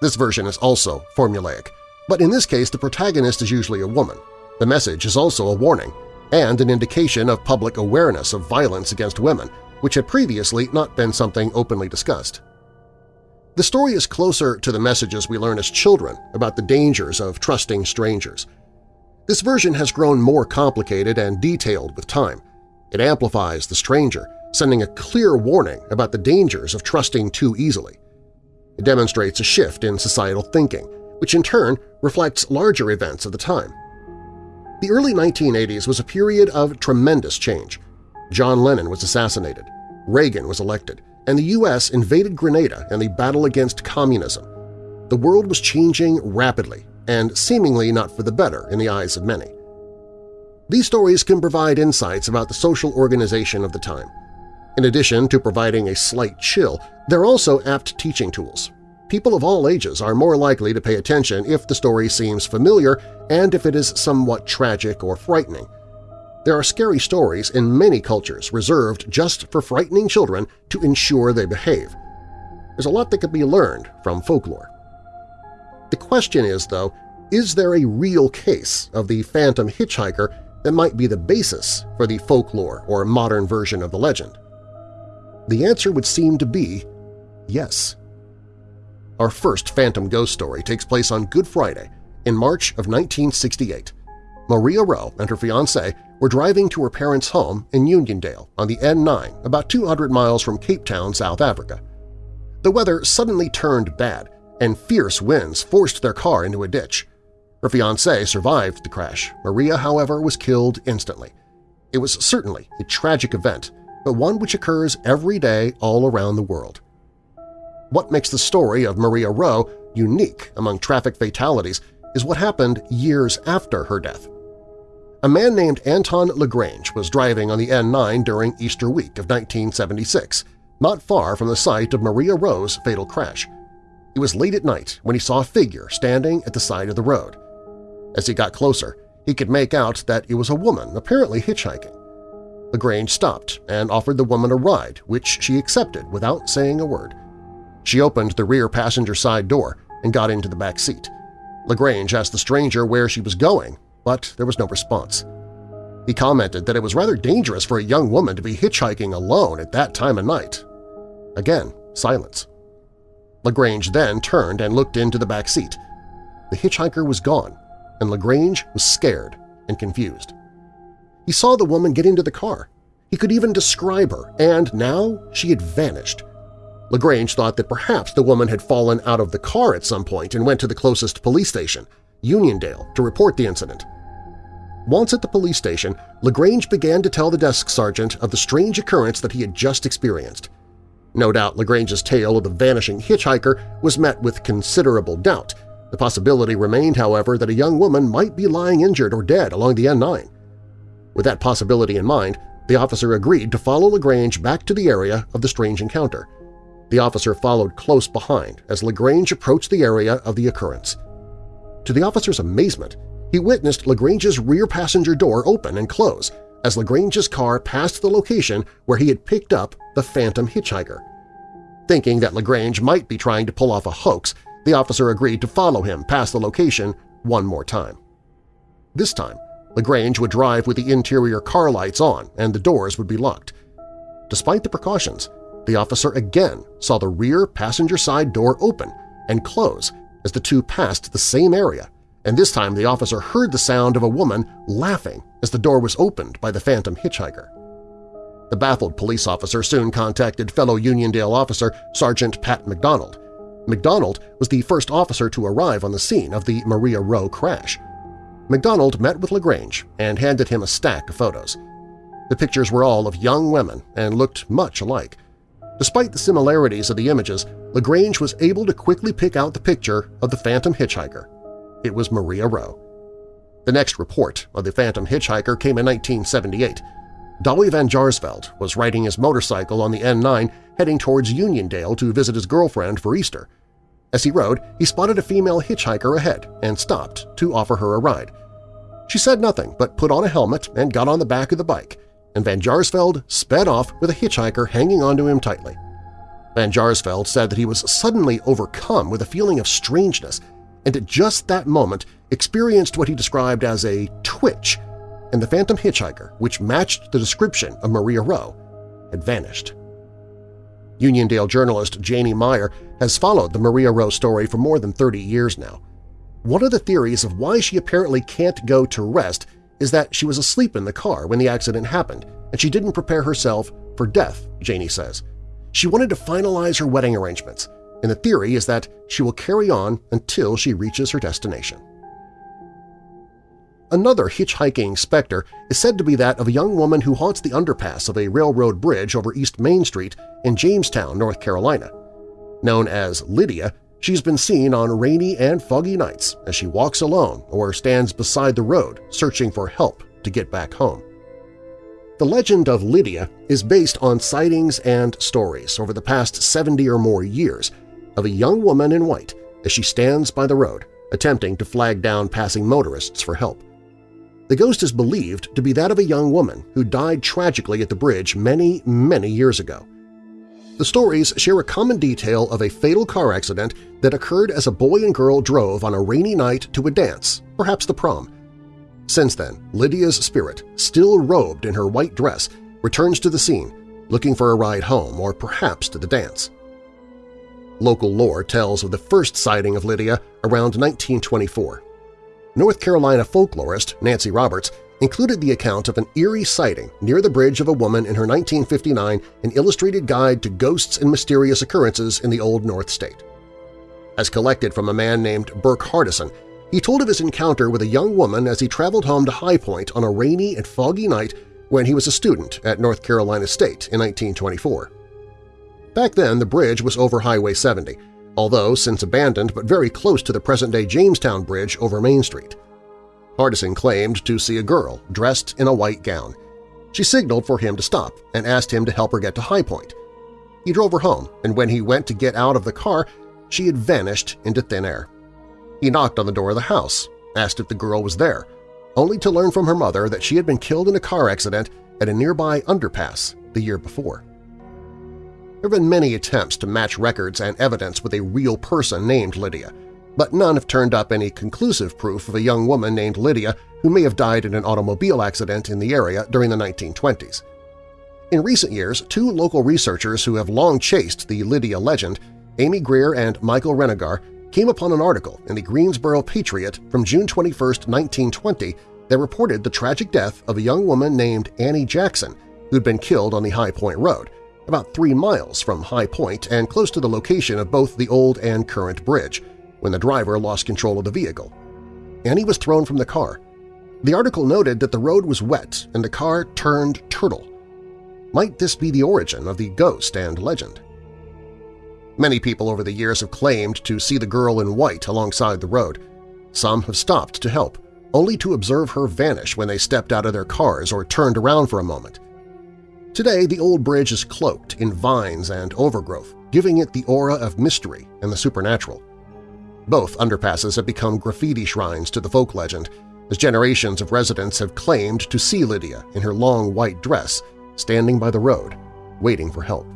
This version is also formulaic, but in this case the protagonist is usually a woman. The message is also a warning and an indication of public awareness of violence against women, which had previously not been something openly discussed. The story is closer to the messages we learn as children about the dangers of trusting strangers. This version has grown more complicated and detailed with time. It amplifies the stranger, sending a clear warning about the dangers of trusting too easily. It demonstrates a shift in societal thinking, which in turn reflects larger events of the time. The early 1980s was a period of tremendous change. John Lennon was assassinated, Reagan was elected, and the U.S. invaded Grenada in the battle against communism. The world was changing rapidly and seemingly not for the better in the eyes of many. These stories can provide insights about the social organization of the time, in addition to providing a slight chill, they're also apt teaching tools. People of all ages are more likely to pay attention if the story seems familiar and if it is somewhat tragic or frightening. There are scary stories in many cultures reserved just for frightening children to ensure they behave. There's a lot that can be learned from folklore. The question is, though, is there a real case of the phantom hitchhiker that might be the basis for the folklore or modern version of the legend? The answer would seem to be yes. Our first Phantom Ghost story takes place on Good Friday in March of 1968. Maria Rowe and her fiancé were driving to her parents' home in Uniondale on the N9 about 200 miles from Cape Town, South Africa. The weather suddenly turned bad and fierce winds forced their car into a ditch. Her fiancé survived the crash. Maria, however, was killed instantly. It was certainly a tragic event, but one which occurs every day all around the world. What makes the story of Maria Rowe unique among traffic fatalities is what happened years after her death. A man named Anton LaGrange was driving on the N9 during Easter week of 1976, not far from the site of Maria Rowe's fatal crash. It was late at night when he saw a figure standing at the side of the road. As he got closer, he could make out that it was a woman, apparently hitchhiking. LaGrange stopped and offered the woman a ride, which she accepted without saying a word. She opened the rear passenger side door and got into the back seat. LaGrange asked the stranger where she was going, but there was no response. He commented that it was rather dangerous for a young woman to be hitchhiking alone at that time of night. Again, silence. LaGrange then turned and looked into the back seat. The hitchhiker was gone, and LaGrange was scared and confused. He saw the woman get into the car. He could even describe her, and now she had vanished. LaGrange thought that perhaps the woman had fallen out of the car at some point and went to the closest police station, Uniondale, to report the incident. Once at the police station, LaGrange began to tell the desk sergeant of the strange occurrence that he had just experienced. No doubt LaGrange's tale of the vanishing hitchhiker was met with considerable doubt. The possibility remained, however, that a young woman might be lying injured or dead along the N9. With that possibility in mind, the officer agreed to follow LaGrange back to the area of the strange encounter. The officer followed close behind as LaGrange approached the area of the occurrence. To the officer's amazement, he witnessed LaGrange's rear passenger door open and close as LaGrange's car passed the location where he had picked up the phantom hitchhiker. Thinking that LaGrange might be trying to pull off a hoax, the officer agreed to follow him past the location one more time. This time, LaGrange would drive with the interior car lights on and the doors would be locked. Despite the precautions, the officer again saw the rear passenger side door open and close as the two passed the same area, and this time the officer heard the sound of a woman laughing as the door was opened by the phantom hitchhiker. The baffled police officer soon contacted fellow Uniondale officer Sergeant Pat McDonald. McDonald was the first officer to arrive on the scene of the Maria Rowe crash. McDonald met with LaGrange and handed him a stack of photos. The pictures were all of young women and looked much alike. Despite the similarities of the images, LaGrange was able to quickly pick out the picture of the phantom hitchhiker. It was Maria Rowe. The next report of the phantom hitchhiker came in 1978. Dawie Van Jaarsveld was riding his motorcycle on the N9 heading towards Uniondale to visit his girlfriend for Easter. As he rode, he spotted a female hitchhiker ahead and stopped to offer her a ride. She said nothing but put on a helmet and got on the back of the bike, and Van Jaarsveld sped off with a hitchhiker hanging onto him tightly. Van Jaarsveld said that he was suddenly overcome with a feeling of strangeness and at just that moment experienced what he described as a twitch, and the phantom hitchhiker, which matched the description of Maria Rowe, had vanished. Uniondale journalist Janie Meyer has followed the Maria Rowe story for more than 30 years now. One of the theories of why she apparently can't go to rest is that she was asleep in the car when the accident happened and she didn't prepare herself for death, Janie says. She wanted to finalize her wedding arrangements, and the theory is that she will carry on until she reaches her destination. Another hitchhiking specter is said to be that of a young woman who haunts the underpass of a railroad bridge over East Main Street in Jamestown, North Carolina. Known as Lydia, she's been seen on rainy and foggy nights as she walks alone or stands beside the road searching for help to get back home. The legend of Lydia is based on sightings and stories over the past 70 or more years of a young woman in white as she stands by the road, attempting to flag down passing motorists for help. The ghost is believed to be that of a young woman who died tragically at the bridge many, many years ago. The stories share a common detail of a fatal car accident that occurred as a boy and girl drove on a rainy night to a dance, perhaps the prom. Since then, Lydia's spirit, still robed in her white dress, returns to the scene, looking for a ride home or perhaps to the dance. Local lore tells of the first sighting of Lydia around 1924. North Carolina folklorist Nancy Roberts included the account of an eerie sighting near the bridge of a woman in her 1959 An Illustrated Guide to Ghosts and Mysterious Occurrences in the Old North State. As collected from a man named Burke Hardison, he told of his encounter with a young woman as he traveled home to High Point on a rainy and foggy night when he was a student at North Carolina State in 1924. Back then, the bridge was over Highway 70, although since abandoned but very close to the present-day Jamestown Bridge over Main Street. Hardison claimed to see a girl dressed in a white gown. She signaled for him to stop and asked him to help her get to High Point. He drove her home, and when he went to get out of the car, she had vanished into thin air. He knocked on the door of the house, asked if the girl was there, only to learn from her mother that she had been killed in a car accident at a nearby underpass the year before. There have been many attempts to match records and evidence with a real person named Lydia, but none have turned up any conclusive proof of a young woman named Lydia who may have died in an automobile accident in the area during the 1920s. In recent years, two local researchers who have long chased the Lydia legend Amy Greer and Michael Renegar came upon an article in the Greensboro Patriot from June 21, 1920 that reported the tragic death of a young woman named Annie Jackson who'd been killed on the High Point Road, about three miles from High Point and close to the location of both the old and current bridge, when the driver lost control of the vehicle. Annie was thrown from the car. The article noted that the road was wet and the car turned turtle. Might this be the origin of the ghost and legend? Many people over the years have claimed to see the girl in white alongside the road. Some have stopped to help, only to observe her vanish when they stepped out of their cars or turned around for a moment. Today, the old bridge is cloaked in vines and overgrowth, giving it the aura of mystery and the supernatural. Both underpasses have become graffiti shrines to the folk legend, as generations of residents have claimed to see Lydia in her long white dress standing by the road, waiting for help.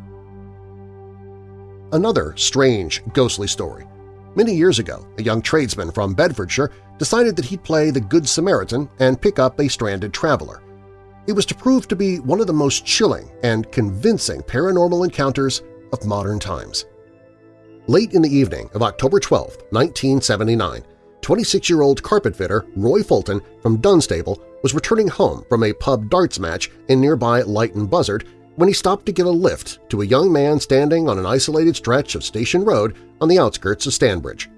Another strange, ghostly story. Many years ago, a young tradesman from Bedfordshire decided that he'd play the Good Samaritan and pick up a stranded traveler. It was to prove to be one of the most chilling and convincing paranormal encounters of modern times. Late in the evening of October 12, 1979, 26-year-old carpet fitter Roy Fulton from Dunstable was returning home from a pub darts match in nearby Leighton Buzzard when he stopped to get a lift to a young man standing on an isolated stretch of Station Road on the outskirts of Stanbridge.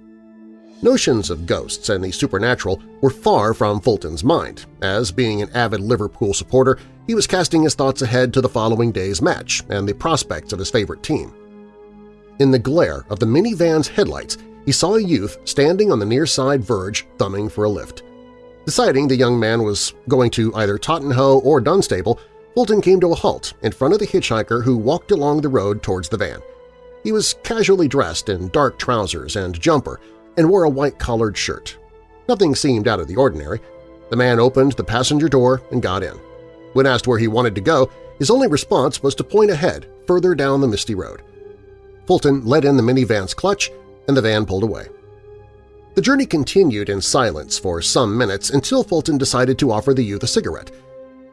Notions of ghosts and the supernatural were far from Fulton's mind, as, being an avid Liverpool supporter, he was casting his thoughts ahead to the following day's match and the prospects of his favorite team. In the glare of the minivan's headlights, he saw a youth standing on the near side verge thumbing for a lift. Deciding the young man was going to either Totternhoe or Dunstable, Fulton came to a halt in front of the hitchhiker who walked along the road towards the van. He was casually dressed in dark trousers and jumper and wore a white-collared shirt. Nothing seemed out of the ordinary. The man opened the passenger door and got in. When asked where he wanted to go, his only response was to point ahead, further down the misty road. Fulton let in the minivan's clutch, and the van pulled away. The journey continued in silence for some minutes until Fulton decided to offer the youth a cigarette –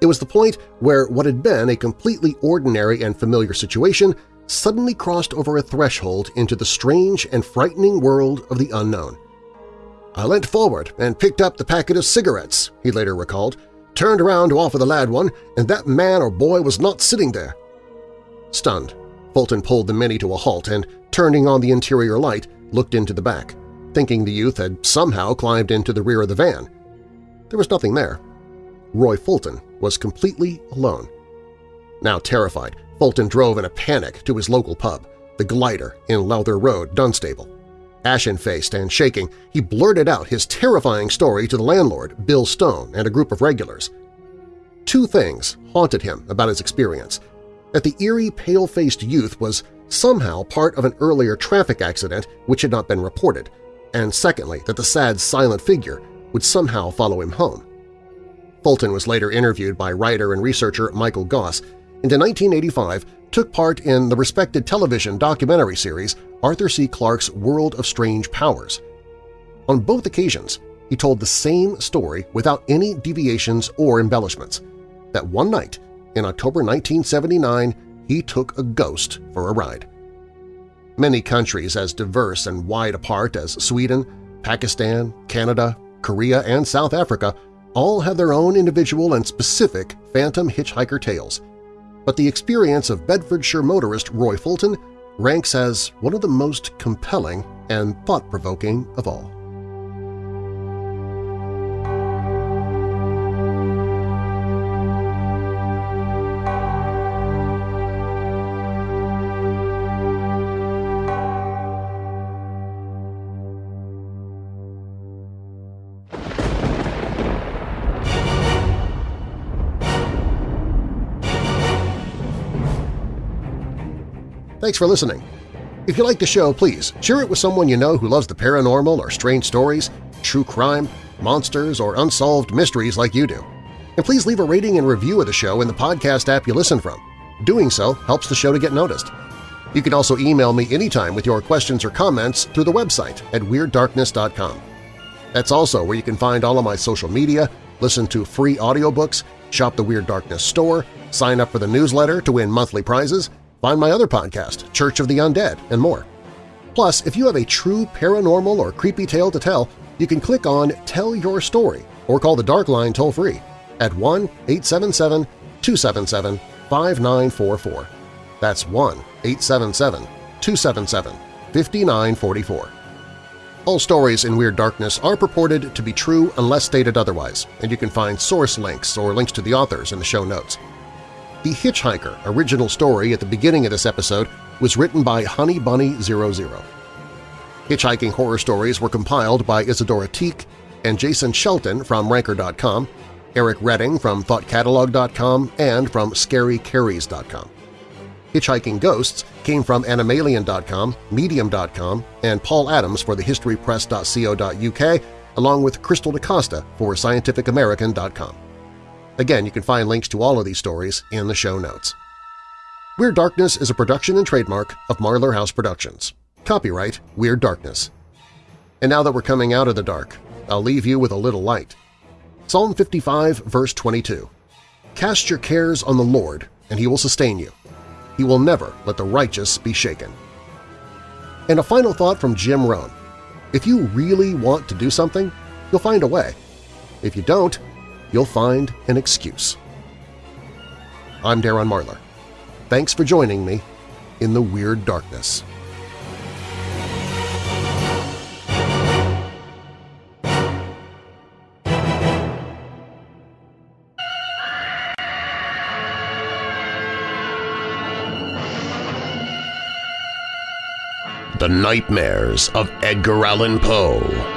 it was the point where what had been a completely ordinary and familiar situation suddenly crossed over a threshold into the strange and frightening world of the unknown. I leant forward and picked up the packet of cigarettes, he later recalled, turned around to offer the lad one, and that man or boy was not sitting there. Stunned, Fulton pulled the Mini to a halt and, turning on the interior light, looked into the back, thinking the youth had somehow climbed into the rear of the van. There was nothing there. Roy Fulton was completely alone. Now terrified, Fulton drove in a panic to his local pub, the Glider in Lowther Road, Dunstable. Ashen-faced and shaking, he blurted out his terrifying story to the landlord, Bill Stone, and a group of regulars. Two things haunted him about his experience – that the eerie, pale-faced youth was somehow part of an earlier traffic accident which had not been reported, and secondly, that the sad, silent figure would somehow follow him home. Fulton was later interviewed by writer and researcher Michael Goss, in 1985 took part in the respected television documentary series Arthur C. Clarke's World of Strange Powers. On both occasions, he told the same story without any deviations or embellishments, that one night in October 1979 he took a ghost for a ride. Many countries as diverse and wide apart as Sweden, Pakistan, Canada, Korea, and South Africa all have their own individual and specific phantom hitchhiker tales, but the experience of Bedfordshire motorist Roy Fulton ranks as one of the most compelling and thought-provoking of all. Thanks for listening. If you like the show, please share it with someone you know who loves the paranormal or strange stories, true crime, monsters, or unsolved mysteries like you do. And please leave a rating and review of the show in the podcast app you listen from. Doing so helps the show to get noticed. You can also email me anytime with your questions or comments through the website at WeirdDarkness.com. That's also where you can find all of my social media, listen to free audiobooks, shop the Weird Darkness store, sign up for the newsletter to win monthly prizes, Find my other podcast, Church of the Undead, and more. Plus, if you have a true paranormal or creepy tale to tell, you can click on Tell Your Story or call the Dark Line toll-free at 1-877-277-5944. That's 1-877-277-5944. All stories in Weird Darkness are purported to be true unless stated otherwise, and you can find source links or links to the authors in the show notes. The Hitchhiker original story at the beginning of this episode was written by Honey Bunny 00. Hitchhiking horror stories were compiled by Isadora Teich and Jason Shelton from Ranker.com, Eric Redding from ThoughtCatalog.com, and from ScaryCarries.com. Hitchhiking Ghosts came from Animalian.com, Medium.com, and Paul Adams for thehistorypress.co.uk, along with Krystal D'Costa for ScientificAmerican.com. Again, you can find links to all of these stories in the show notes. Weird Darkness is a production and trademark of Marlar House Productions. Copyright Weird Darkness. And now that we're coming out of the dark, I'll leave you with a little light. Psalm 55, verse 22. Cast your cares on the Lord, and He will sustain you. He will never let the righteous be shaken. And a final thought from Jim Rohn. If you really want to do something, you'll find a way. If you don't, you'll find an excuse. I'm Darren Marlar. Thanks for joining me in the Weird Darkness. The Nightmares of Edgar Allan Poe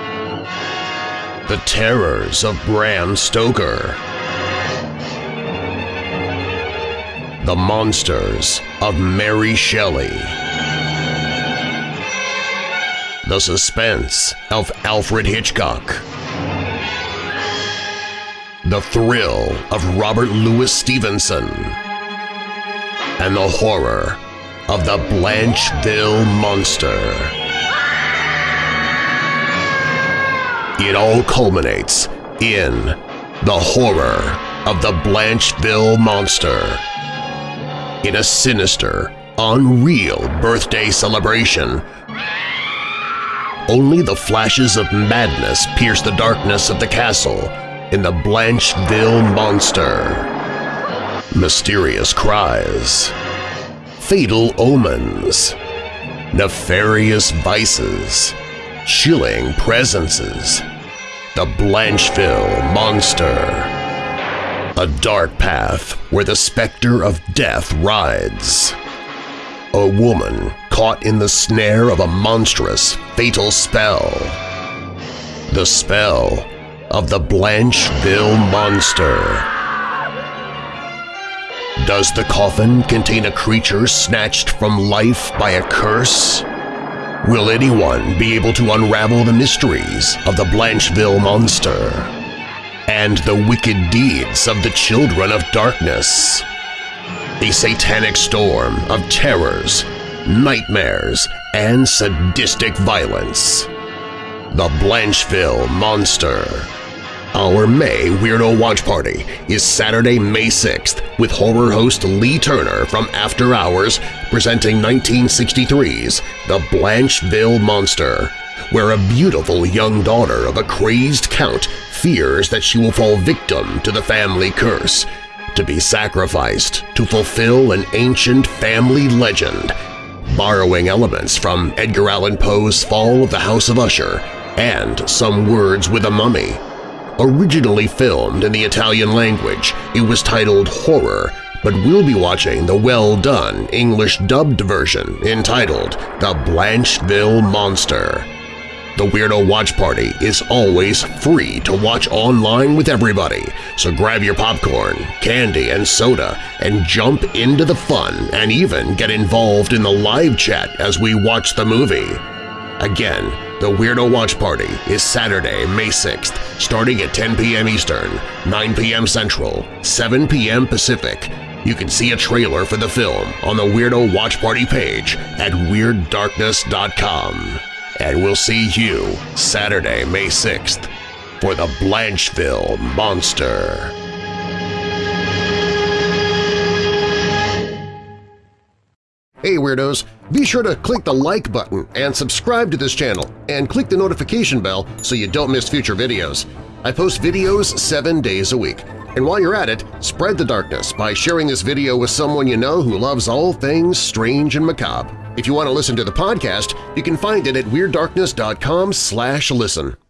The Terrors of Bram Stoker. The Monsters of Mary Shelley. The Suspense of Alfred Hitchcock. The Thrill of Robert Louis Stevenson. And the horror of the Blancheville Monster. It all culminates in the horror of the Blancheville Monster. In a sinister, unreal birthday celebration, only the flashes of madness pierce the darkness of the castle in the Blancheville Monster. Mysterious cries fatal omens, nefarious vices, chilling presences, the Blancheville Monster. A dark path where the specter of death rides. A woman caught in the snare of a monstrous, fatal spell. The spell of the Blancheville Monster. Does the coffin contain a creature snatched from life by a curse? Will anyone be able to unravel the mysteries of the Blancheville Monster and the wicked deeds of the Children of Darkness? A satanic storm of terrors, nightmares, and sadistic violence. The Blancheville Monster our May Weirdo Watch Party is Saturday, May 6th with horror host Lee Turner from After Hours presenting 1963's The Blancheville Monster, where a beautiful young daughter of a crazed count fears that she will fall victim to the family curse, to be sacrificed to fulfill an ancient family legend, borrowing elements from Edgar Allan Poe's Fall of the House of Usher and Some Words with a Mummy. Originally filmed in the Italian language, it was titled Horror, but we'll be watching the well-done English-dubbed version entitled The Blancheville Monster. The Weirdo Watch Party is always free to watch online with everybody, so grab your popcorn, candy, and soda and jump into the fun and even get involved in the live chat as we watch the movie. Again, the Weirdo Watch Party is Saturday, May 6th, starting at 10 p.m. Eastern, 9 p.m. Central, 7 p.m. Pacific. You can see a trailer for the film on the Weirdo Watch Party page at WeirdDarkness.com. And we'll see you Saturday, May 6th for the Blancheville Monster. Hey Weirdos! Be sure to click the like button and subscribe to this channel and click the notification bell so you don't miss future videos. I post videos seven days a week. And while you're at it, spread the darkness by sharing this video with someone you know who loves all things strange and macabre. If you want to listen to the podcast, you can find it at WeirdDarkness.com listen.